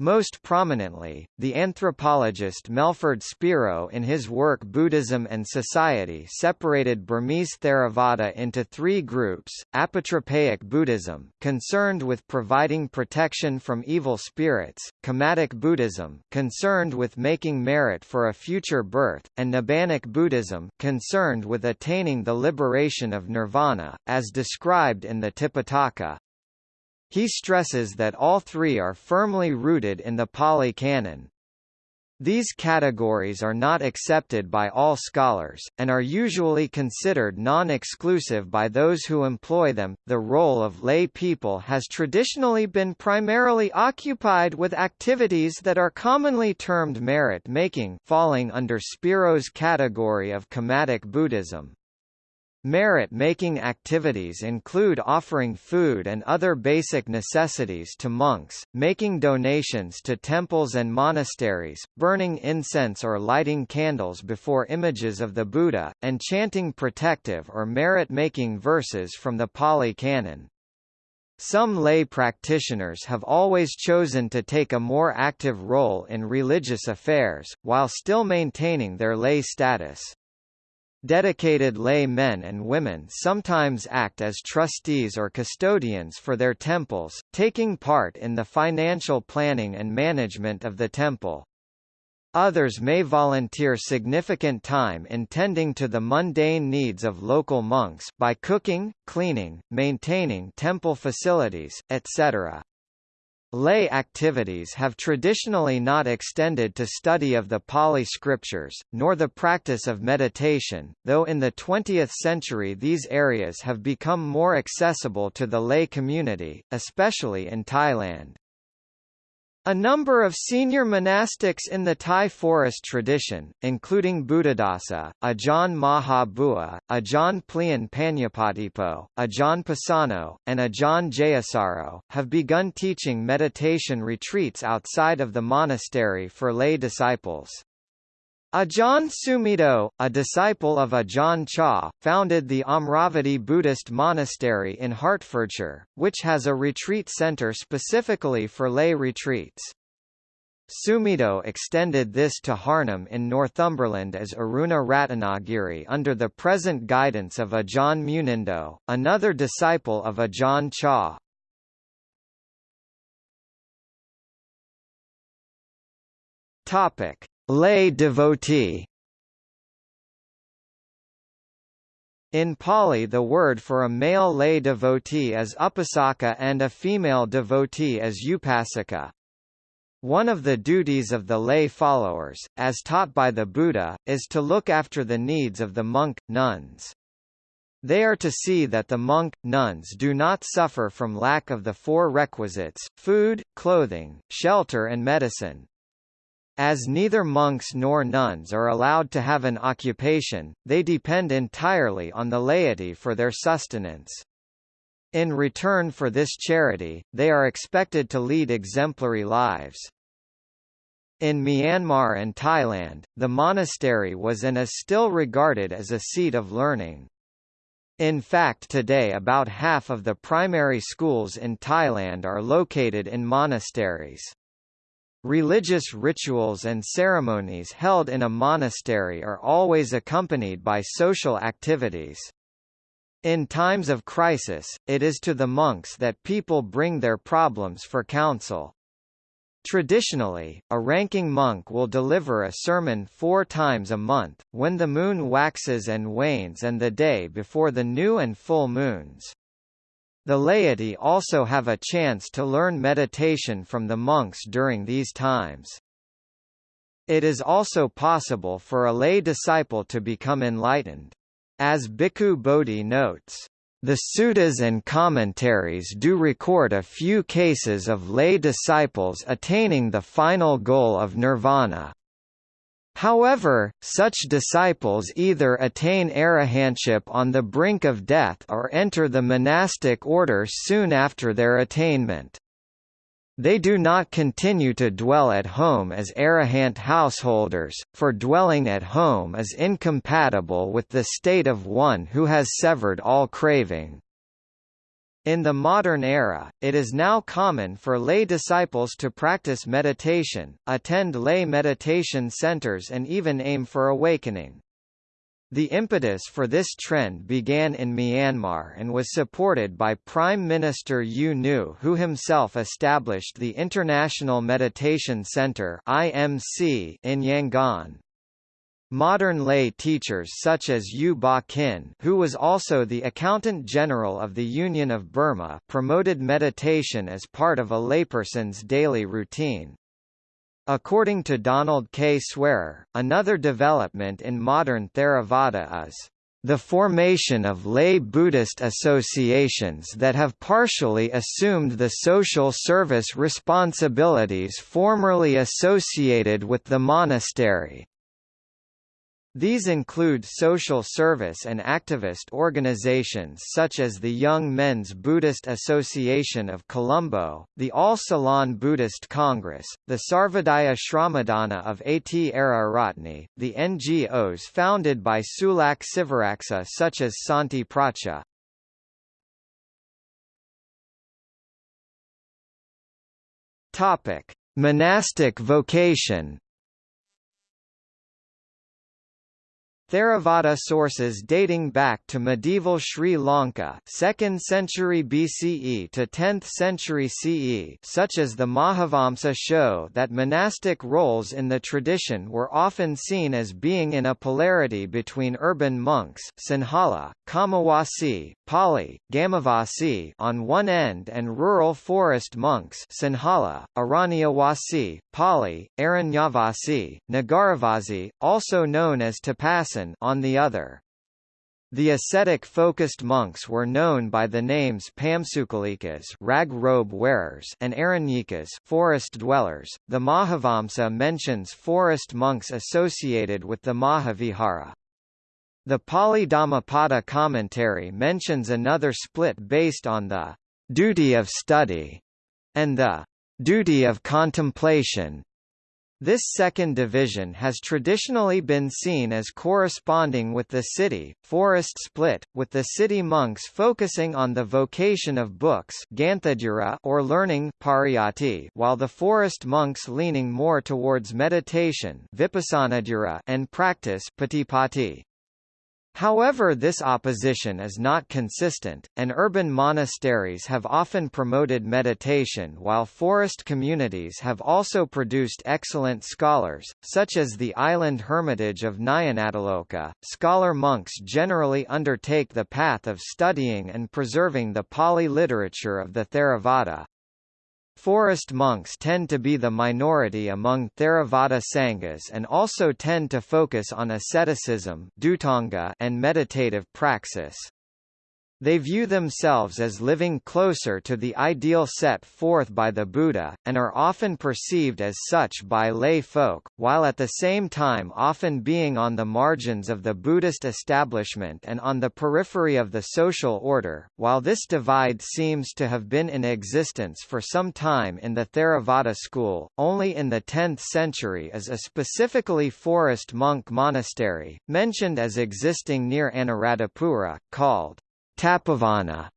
Most prominently, the anthropologist Melford Spiro in his work Buddhism and Society separated Burmese Theravada into three groups, apotropaic Buddhism concerned with providing protection from evil spirits, Kammatic Buddhism concerned with making merit for a future birth, and Nibbanic Buddhism concerned with attaining the liberation of nirvana, as described in the Tipitaka. He stresses that all three are firmly rooted in the Pali Canon. These categories are not accepted by all scholars, and are usually considered non-exclusive by those who employ them. The role of lay people has traditionally been primarily occupied with activities that are commonly termed merit-making falling under Spiro's category of Kammatic Buddhism. Merit-making activities include offering food and other basic necessities to monks, making donations to temples and monasteries, burning incense or lighting candles before images of the Buddha, and chanting protective or merit-making verses from the Pali Canon. Some lay practitioners have always chosen to take a more active role in religious affairs, while still maintaining their lay status. Dedicated lay men and women sometimes act as trustees or custodians for their temples, taking part in the financial planning and management of the temple. Others may volunteer significant time in tending to the mundane needs of local monks by cooking, cleaning, maintaining temple facilities, etc. Lay activities have traditionally not extended to study of the Pali scriptures, nor the practice of meditation, though in the 20th century these areas have become more accessible to the lay community, especially in Thailand. A number of senior monastics in the Thai forest tradition, including Buddhadasa, Ajahn Maha Bua, Ajahn Plian Panyapatipo, Ajahn Pasano, and Ajahn Jayasaro, have begun teaching meditation retreats outside of the monastery for lay disciples. Ajahn Sumedho, a disciple of Ajahn Chah, founded the Amaravati Buddhist Monastery in Hertfordshire, which has a retreat centre specifically for lay retreats. Sumedho extended this to Harnham in Northumberland as Aruna Ratnagiri under the present guidance of Ajahn Munindo, another disciple of Ajahn Chah. Topic: Lay devotee In Pali the word for a male lay devotee is upasaka and a female devotee is upasika. One of the duties of the lay followers, as taught by the Buddha, is to look after the needs of the monk, nuns. They are to see that the monk, nuns do not suffer from lack of the four requisites, food, clothing, shelter and medicine, As neither monks nor nuns are allowed to have an occupation, they depend entirely on the laity for their sustenance. In return for this charity, they are expected to lead exemplary lives. In Myanmar and Thailand, the monastery was and is still regarded as a seat of learning. In fact today about half of the primary schools in Thailand are located in monasteries. Religious rituals and ceremonies held in a monastery are always accompanied by social activities. In times of crisis, it is to the monks that people bring their problems for counsel. Traditionally, a ranking monk will deliver a sermon four times a month, when the moon waxes and wanes and the day before the new and full moons. The laity also have a chance to learn meditation from the monks during these times. It is also possible for a lay disciple to become enlightened. As Bhikkhu Bodhi notes, the suttas and commentaries do record a few cases of lay disciples attaining the final goal of nirvana. However, such disciples either attain arahantship on the brink of death or enter the monastic order soon after their attainment. They do not continue to dwell at home as arahant householders, for dwelling at home is incompatible with the state of one who has severed all craving. In the modern era, it is now common for lay disciples to practice meditation, attend lay meditation centers and even aim for awakening. The impetus for this trend began in Myanmar and was supported by Prime Minister U Nu who himself established the International Meditation Center in Yangon. Modern lay teachers such as U Ba Khin who was also the Accountant General of the Union of Burma promoted meditation as part of a layperson's daily routine. According to Donald K. Swearer, another development in modern Theravada is the formation of lay Buddhist associations that have partially assumed the social service responsibilities formerly associated with the monastery. These include social service and activist organizations such as the Young Men's Buddhist Association of Colombo, the All Ceylon Buddhist Congress, the Sarvodaya Shramadana of At-Ara Ratni, the NGOs founded by Sulak Sivaraksa such as Santi Pracha. Monastic vocation Theravada sources dating back to medieval Sri Lanka 2nd century BCE to 10th century CE such as the Mahavamsa show that monastic roles in the tradition were often seen as being in a polarity between urban monks Sinhala, Kamawasi, Pali, Gamavasi on one end and rural forest monks Sinhala, Aranyawasi, Pali, Aranyavasi, Nagaravasi, also known as Tapasan on the other. The ascetic-focused monks were known by the names Pamsukalikas rag robe wearers and Aranyikas forest dwellers. The Mahavamsa mentions forest monks associated with the Mahavihara. The Pali Dhammapada commentary mentions another split based on the duty of study and the duty of contemplation. This second division has traditionally been seen as corresponding with the city, forest split, with the city monks focusing on the vocation of books or learning while the forest monks leaning more towards meditation and practice However this opposition is not consistent, and urban monasteries have often promoted meditation while forest communities have also produced excellent scholars, such as the island hermitage of Nyanatiloka. Scholar monks generally undertake the path of studying and preserving the Pali literature of the Theravada. Forest monks tend to be the minority among Theravada Sanghas and also tend to focus on asceticism and meditative praxis. They view themselves as living closer to the ideal set forth by the Buddha, and are often perceived as such by lay folk, while at the same time often being on the margins of the Buddhist establishment and on the periphery of the social order. While this divide seems to have been in existence for some time in the Theravada school, only in the 10th century is a specifically forest monk monastery, mentioned as existing near Anuradhapura, called Tapovana.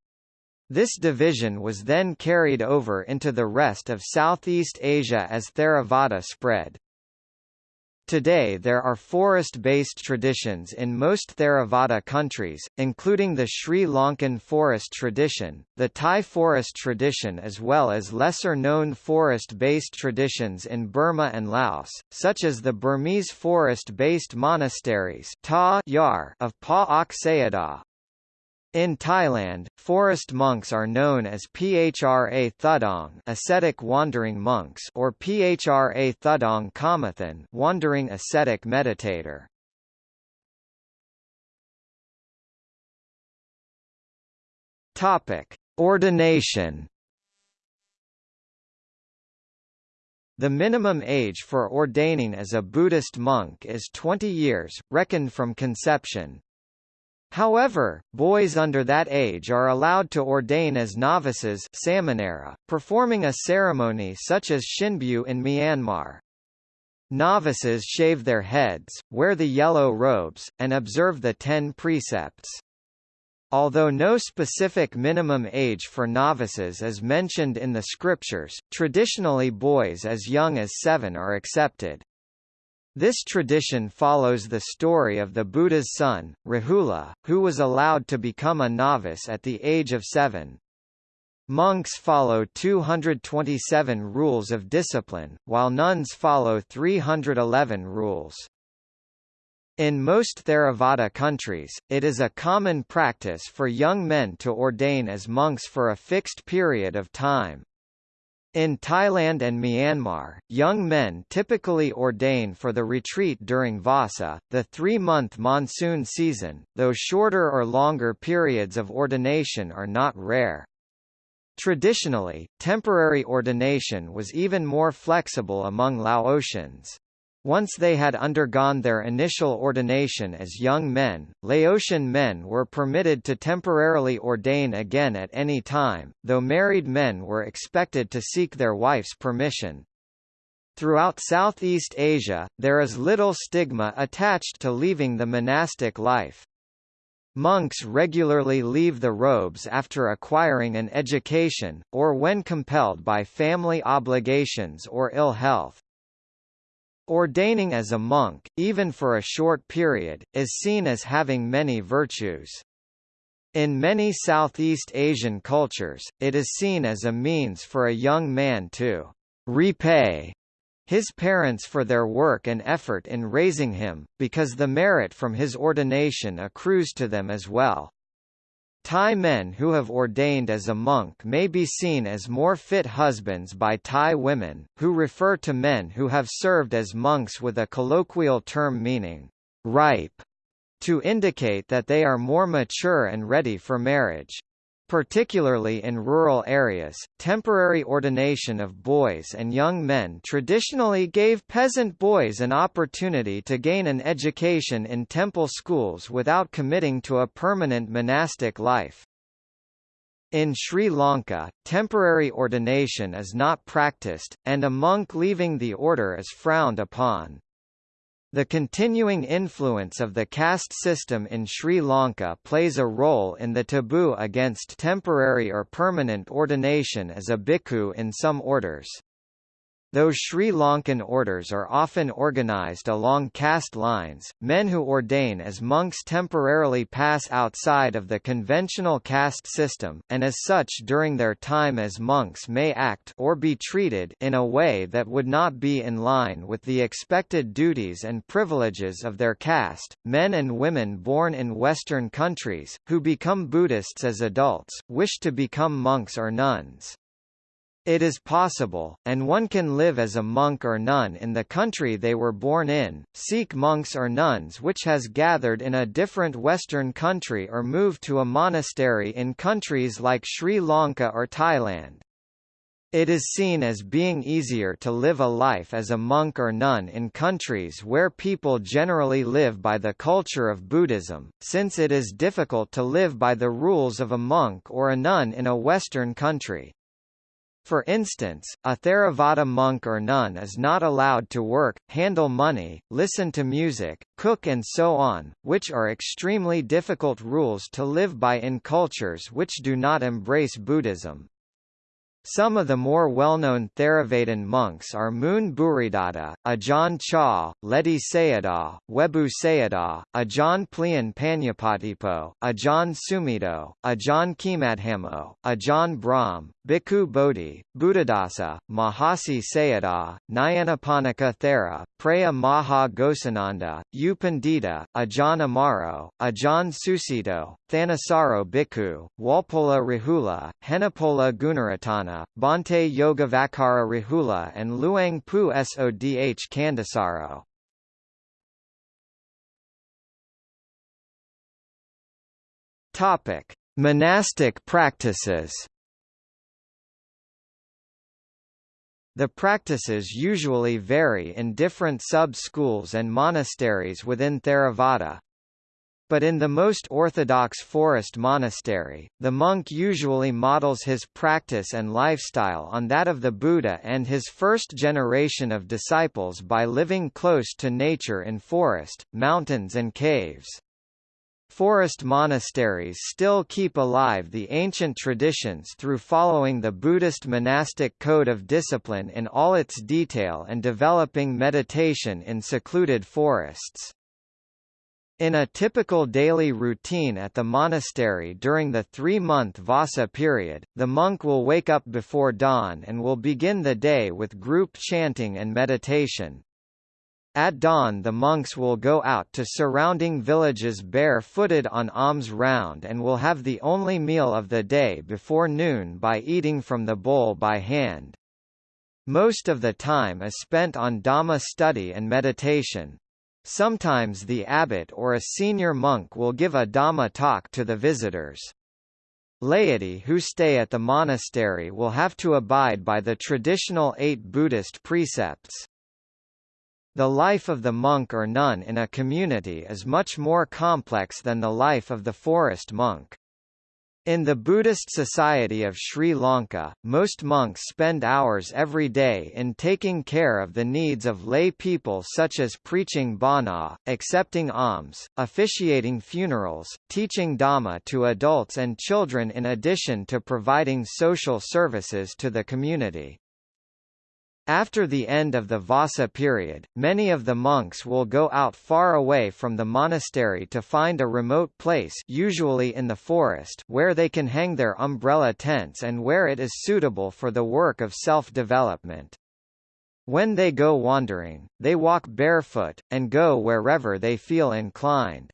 This division was then carried over into the rest of Southeast Asia as Theravada spread. Today there are forest-based traditions in most Theravada countries, including the Sri Lankan forest tradition, the Thai forest tradition as well as lesser-known forest-based traditions in Burma and Laos, such as the Burmese forest-based monasteries of Pa Ok Sayadaw, in Thailand, forest monks are known as Phra Thudong ascetic wandering monks or Phra Thudong Kamathan wandering ascetic meditator. Topic: Ordination The minimum age for ordaining as a Buddhist monk is 20 years, reckoned from conception, However, boys under that age are allowed to ordain as novices performing a ceremony such as Shinbyu in Myanmar. Novices shave their heads, wear the yellow robes, and observe the ten precepts. Although no specific minimum age for novices is mentioned in the scriptures, traditionally boys as young as seven are accepted. This tradition follows the story of the Buddha's son, Rahula, who was allowed to become a novice at the age of seven. Monks follow 227 rules of discipline, while nuns follow 311 rules. In most Theravada countries, it is a common practice for young men to ordain as monks for a fixed period of time. In Thailand and Myanmar, young men typically ordain for the retreat during Vasa, the three-month monsoon season, though shorter or longer periods of ordination are not rare. Traditionally, temporary ordination was even more flexible among Laotians. Once they had undergone their initial ordination as young men, Laotian men were permitted to temporarily ordain again at any time, though married men were expected to seek their wife's permission. Throughout Southeast Asia, there is little stigma attached to leaving the monastic life. Monks regularly leave the robes after acquiring an education, or when compelled by family obligations or ill health. Ordaining as a monk, even for a short period, is seen as having many virtues. In many Southeast Asian cultures, it is seen as a means for a young man to repay his parents for their work and effort in raising him, because the merit from his ordination accrues to them as well. Thai men who have ordained as a monk may be seen as more fit husbands by Thai women, who refer to men who have served as monks with a colloquial term meaning, ripe, to indicate that they are more mature and ready for marriage. Particularly in rural areas, temporary ordination of boys and young men traditionally gave peasant boys an opportunity to gain an education in temple schools without committing to a permanent monastic life. In Sri Lanka, temporary ordination is not practiced, and a monk leaving the order is frowned upon. The continuing influence of the caste system in Sri Lanka plays a role in the taboo against temporary or permanent ordination as a bhikkhu in some orders. Though Sri Lankan orders are often organized along caste lines, men who ordain as monks temporarily pass outside of the conventional caste system, and as such during their time as monks may act or be treated in a way that would not be in line with the expected duties and privileges of their caste. Men and women born in Western countries, who become Buddhists as adults, wish to become monks or nuns. It is possible, and one can live as a monk or nun in the country they were born in, seek monks or nuns which has gathered in a different Western country or move to a monastery in countries like Sri Lanka or Thailand. It is seen as being easier to live a life as a monk or nun in countries where people generally live by the culture of Buddhism, since it is difficult to live by the rules of a monk or a nun in a Western country. For instance, a Theravada monk or nun is not allowed to work, handle money, listen to music, cook and so on, which are extremely difficult rules to live by in cultures which do not embrace Buddhism. Some of the more well-known Theravadin monks are Mun Bhuridatta, Ajahn Chah, Ledi Sayadaw, Webu Sayadaw, Ajahn Plian Panyapatipo, Ajahn Sumedho, Ajahn Khemadhammo, Ajahn Brahm, Bhikkhu Bodhi, Buddhadasa, Mahasi Sayadaw, Nyanaponika Thera, Preah Maha Ghosananda, U Pandita, Ajahn Amaro, Ajahn Sucitto, Thanissaro Bhikkhu, Walpola Rahula, Henepola Gunaratana, Bhante Yogavacara Rahula and Luang Pu Sodh Kandasaro. Topic: Monastic practices. The practices usually vary in different sub-schools and monasteries within Theravada, but in the most orthodox forest monastery, the monk usually models his practice and lifestyle on that of the Buddha and his first generation of disciples by living close to nature in forest, mountains and caves. Forest monasteries still keep alive the ancient traditions through following the Buddhist monastic code of discipline in all its detail and developing meditation in secluded forests. In a typical daily routine at the monastery during the three-month Vassa period, the monk will wake up before dawn and will begin the day with group chanting and meditation. At dawn the monks will go out to surrounding villages bare-footed on alms round and will have the only meal of the day before noon by eating from the bowl by hand. Most of the time is spent on Dhamma study and meditation. Sometimes the abbot or a senior monk will give a Dhamma talk to the visitors. Laity who stay at the monastery will have to abide by the traditional eight Buddhist precepts. The life of the monk or nun in a community is much more complex than the life of the forest monk. In the Buddhist society of Sri Lanka, most monks spend hours every day in taking care of the needs of lay people such as preaching bhana, accepting alms, officiating funerals, teaching Dhamma to adults and children in addition to providing social services to the community. After the end of the Vassa period, many of the monks will go out far away from the monastery to find a remote place usually in the forest where they can hang their umbrella tents and where it is suitable for the work of self-development. When they go wandering, they walk barefoot, and go wherever they feel inclined.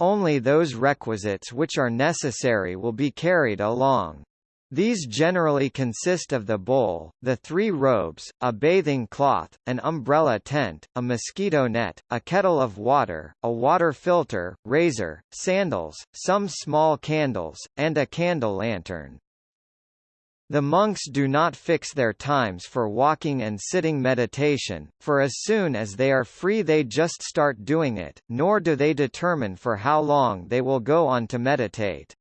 Only those requisites which are necessary will be carried along. These generally consist of the bowl, the three robes, a bathing cloth, an umbrella tent, a mosquito net, a kettle of water, a water filter, razor, sandals, some small candles, and a candle lantern. The monks do not fix their times for walking and sitting meditation, for as soon as they are free they just start doing it, nor do they determine for how long they will go on to meditate.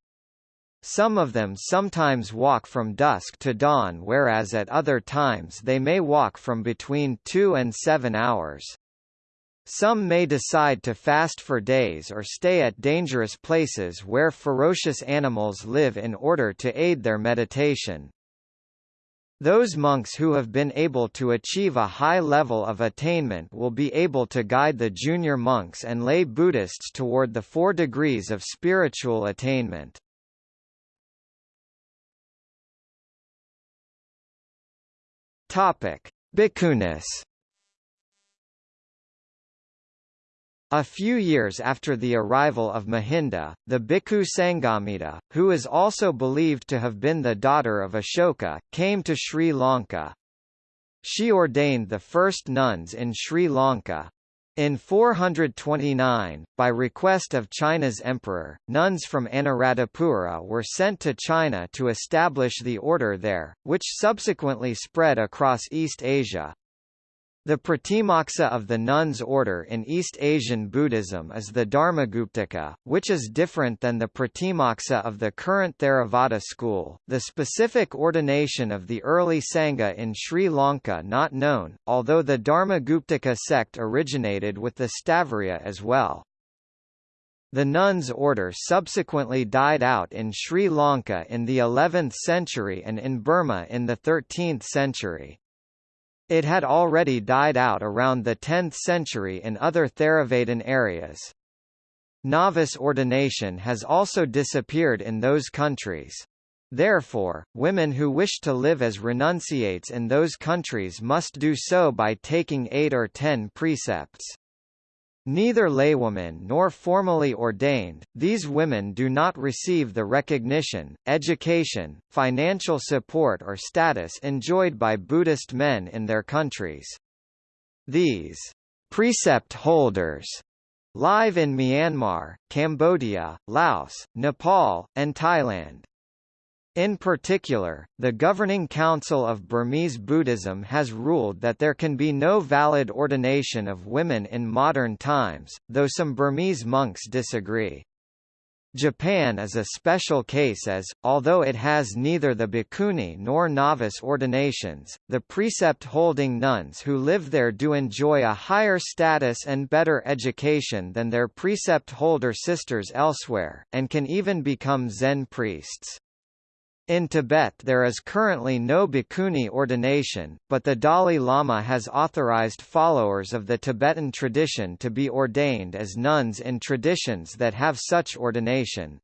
Some of them sometimes walk from dusk to dawn whereas at other times they may walk from between 2 and 7 hours. Some may decide to fast for days or stay at dangerous places where ferocious animals live in order to aid their meditation. Those monks who have been able to achieve a high level of attainment will be able to guide the junior monks and lay Buddhists toward the four degrees of spiritual attainment. Topic: Bhikkhunis A few years after the arrival of Mahinda, the Bhikkhu Sanghamitta, who is also believed to have been the daughter of Ashoka, came to Sri Lanka. She ordained the first nuns in Sri Lanka. In 429, by request of China's emperor, nuns from Anuradhapura were sent to China to establish the order there, which subsequently spread across East Asia. The Pratimoksa of the nuns' order in East Asian Buddhism is the Dharmaguptaka, which is different than the Pratimoksa of the current Theravada school. The specific ordination of the early Sangha in Sri Lanka not known, although the Dharmaguptaka sect originated with the Sthaviriya as well. The nuns' order subsequently died out in Sri Lanka in the 11th century and in Burma in the 13th century. It had already died out around the 10th century in other Theravadin areas. Novice ordination has also disappeared in those countries. Therefore, women who wish to live as renunciates in those countries must do so by taking eight or ten precepts. Neither laywomen nor formally ordained, these women do not receive the recognition, education, financial support or status enjoyed by Buddhist men in their countries. These precept holders live in Myanmar, Cambodia, Laos, Nepal, and Thailand. In particular, the Governing Council of Burmese Buddhism has ruled that there can be no valid ordination of women in modern times, though some Burmese monks disagree. Japan is a special case as, although it has neither the bhikkhuni nor novice ordinations, the precept-holding nuns who live there do enjoy a higher status and better education than their precept-holder sisters elsewhere, and can even become Zen priests. In Tibet there is currently no bhikkhuni ordination, but the Dalai Lama has authorized followers of the Tibetan tradition to be ordained as nuns in traditions that have such ordination.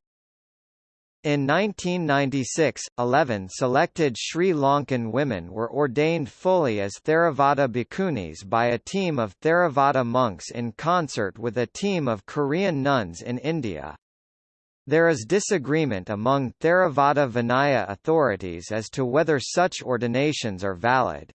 In 1996, 11 selected Sri Lankan women were ordained fully as Theravada bhikkhunis by a team of Theravada monks in concert with a team of Korean nuns in India. There is disagreement among Theravada Vinaya authorities as to whether such ordinations are valid.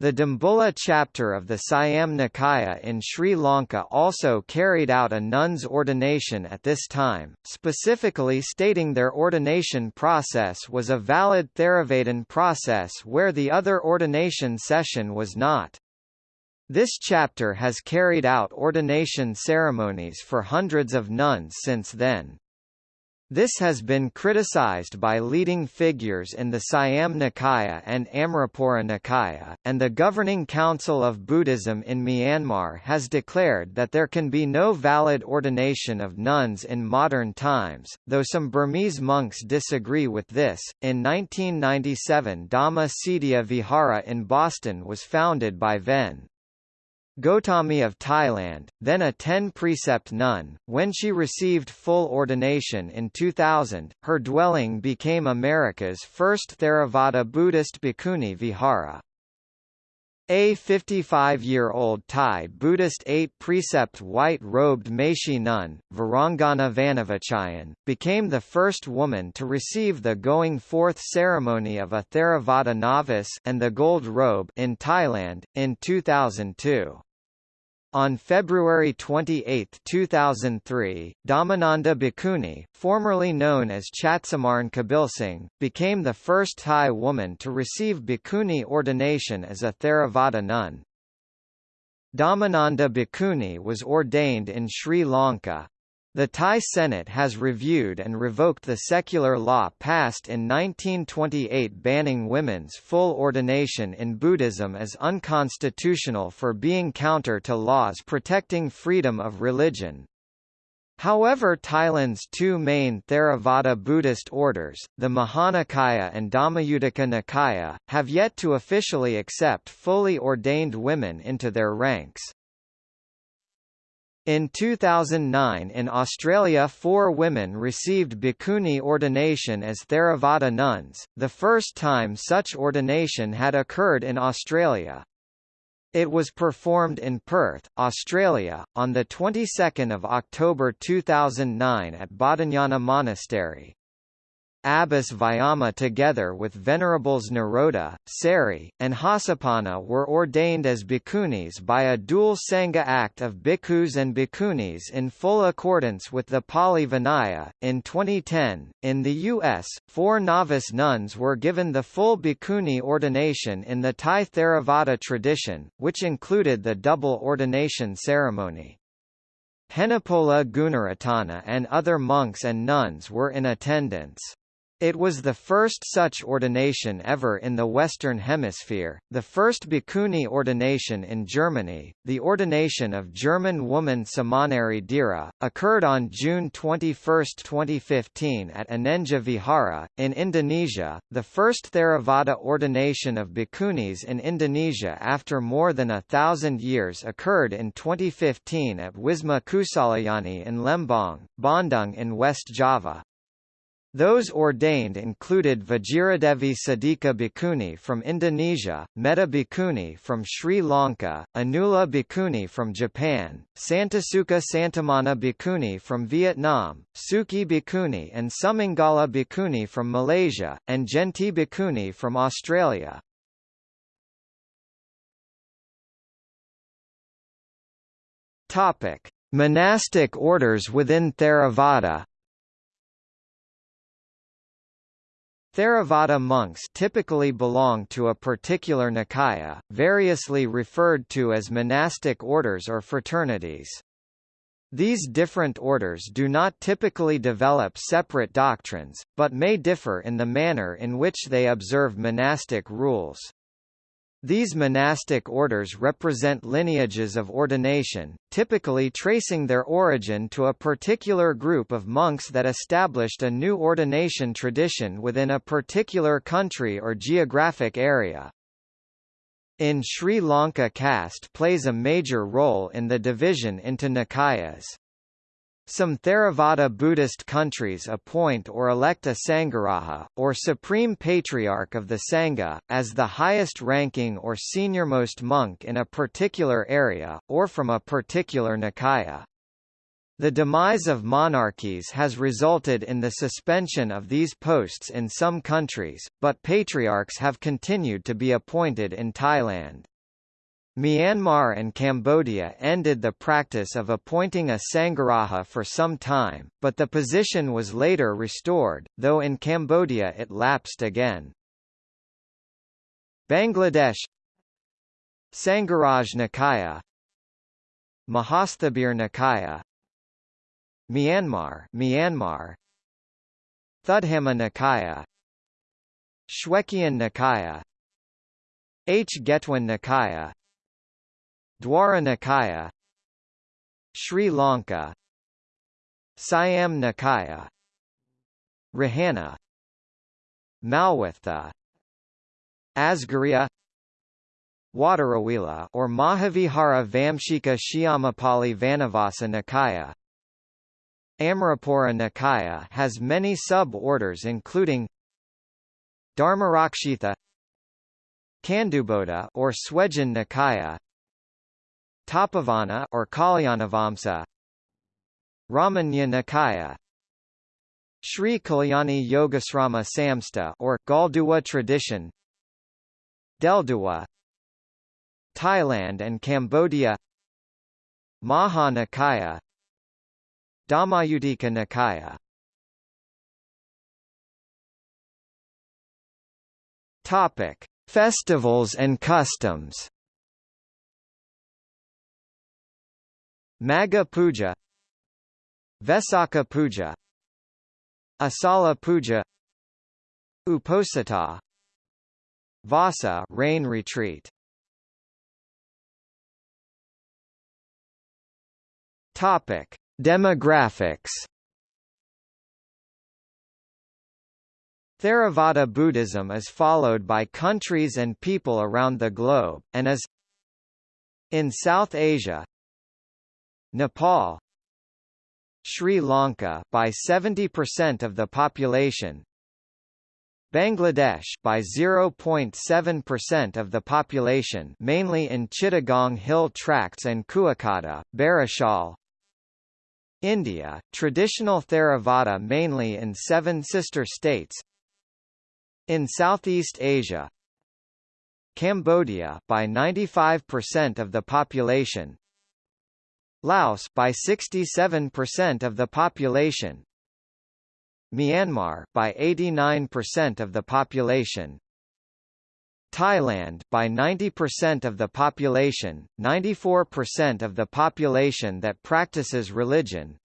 The Dambulla chapter of the Siam Nikaya in Sri Lanka also carried out a nun's ordination at this time, specifically stating their ordination process was a valid Theravadin process where the other ordination session was not. This chapter has carried out ordination ceremonies for hundreds of nuns since then. This has been criticized by leading figures in the Siam Nikaya and Amarapura Nikaya, and the Governing Council of Buddhism in Myanmar has declared that there can be no valid ordination of nuns in modern times, though some Burmese monks disagree with this. In 1997, Dhamma Cetiya Vihara in Boston was founded by Ven. Gotami of Thailand, then a ten-precept nun, when she received full ordination in 2000, her dwelling became America's first Theravada Buddhist bhikkhuni vihara. A 55-year-old Thai Buddhist eight-precept white-robed Meshi nun, Varanggana Vanavichayen, became the first woman to receive the going forth ceremony of a Theravada novice and the gold robe in Thailand, in 2002. On February 28, 2003, Dhammananda Bhikkhuni, formerly known as Chatsamarn Kabilsingh, became the first Thai woman to receive bhikkhuni ordination as a Theravada nun. Dhammananda Bhikkhuni was ordained in Sri Lanka. The Thai Senate has reviewed and revoked the secular law passed in 1928 banning women's full ordination in Buddhism as unconstitutional for being counter to laws protecting freedom of religion. However Thailand's two main Theravada Buddhist orders, the Mahanikaya and Dhammayuttika Nikaya, have yet to officially accept fully ordained women into their ranks. In 2009 in Australia four women received bhikkhuni ordination as Theravada nuns, the first time such ordination had occurred in Australia. It was performed in Perth, Australia, on the 22nd of October 2009 at Bodhinyana Monastery. Abbas Vyama together with Venerables Nirodha, Sari, and Hasapanna were ordained as bhikkhunis by a dual Sangha Act of bhikkhus and bhikkhunis in full accordance with the Pali Vinaya. In 2010, in the U.S., four novice nuns were given the full bhikkhuni ordination in the Thai Theravada tradition, which included the double ordination ceremony. Henepola Gunaratana and other monks and nuns were in attendance. It was the first such ordination ever in the Western Hemisphere, the first bhikkhuni ordination in Germany. The ordination of German woman Samaneri Dhira occurred on June 21, 2015 at Anenja Vihara, in Indonesia, the first Theravada ordination of bhikkhunis in Indonesia after more than a thousand years occurred in 2015 at Wisma Kusalayani in Lembang, Bandung in West Java. Those ordained included Vajiradevi Sadhika Bhikkhuni from Indonesia, Metta Bhikkhuni from Sri Lanka, Anula Bhikkhuni from Japan, Santasukha Santamana Bhikkhuni from Vietnam, Sukhi Bhikkhuni and Sumangala Bhikkhuni from Malaysia, and Jenti Bhikkhuni from Australia. Topic: Monastic orders within Theravada Theravada monks typically belong to a particular Nikaya, variously referred to as monastic orders or fraternities. These different orders do not typically develop separate doctrines, but may differ in the manner in which they observe monastic rules. These monastic orders represent lineages of ordination, typically tracing their origin to a particular group of monks that established a new ordination tradition within a particular country or geographic area. In Sri Lanka caste plays a major role in the division into Nikayas. Some Theravada Buddhist countries appoint or elect a Sangharaja, or Supreme Patriarch of the Sangha, as the highest ranking or seniormost monk in a particular area, or from a particular Nikaya. The demise of monarchies has resulted in the suspension of these posts in some countries, but patriarchs have continued to be appointed in Thailand. Myanmar and Cambodia ended the practice of appointing a Sangharaja for some time, but the position was later restored, though in Cambodia it lapsed again. Bangladesh Sangharaj Nikaya Mahasthabir Nikaya Myanmar Myanmar Thudhamma Nikaya Shwegyin Nikaya Hngettwin Nikaya Dvara Nikaya Sri Lanka Siam Nikaya Rahana Malwatha Asgiriya Waturawila or Mahavihara Vamshika Shyamopali Vanavasa Nikaya. Amarapura Nikaya has many sub-orders including Dharmarakshitha Kanduboda or Swejin Nikaya Tapovana or Kalyanavamsa. Ramanna Nikaya. Sri Kalyani Yogasrama Samsta or Galduwa tradition. Delduwa Thailand and Cambodia. Maha Nikaya Dhammayuttika Nikaya. Topic: Festivals and customs Magha Puja Vesakha Puja Asala Puja Uposatha Vasa rain retreat. Topic Demographics. Theravada Buddhism is followed by countries and people around the globe, and is in South Asia, Nepal Sri Lanka by 70% of the population Bangladesh by 0.7% of the population mainly in Chittagong Hill Tracts and Kuakata, Barisal India, traditional Theravada mainly in seven sister states In Southeast Asia Cambodia by 95% of the population Laos by 67% of the population. Myanmar by 89% of the population. Thailand by 90% of the population 94% of the population that practices religion.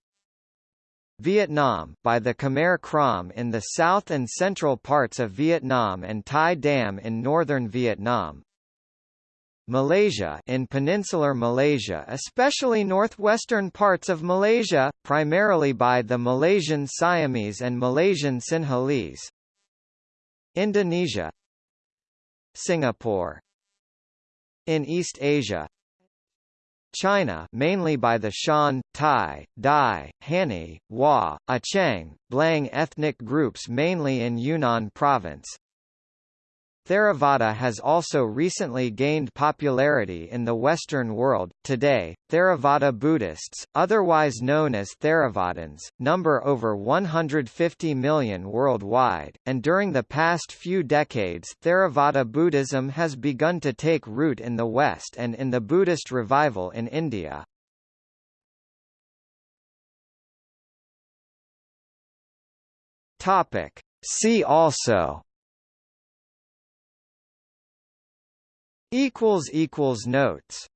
Vietnam by the Khmer Krom in the south and central parts of Vietnam and Thai Dam in northern Vietnam Malaysia in peninsular Malaysia especially northwestern parts of Malaysia, primarily by the Malaysian Siamese and Malaysian Sinhalese. Indonesia. Singapore. In East Asia. China mainly by the Shan, Tai, Dai, Hani, Hua, Achang, Blang ethnic groups mainly in Yunnan province Theravada has also recently gained popularity in the Western world. Today, Theravada Buddhists, otherwise known as Theravadins, number over 150 million worldwide, and during the past few decades Theravada Buddhism has begun to take root in the West and in the Buddhist revival in India. Topic. See also equals equals notes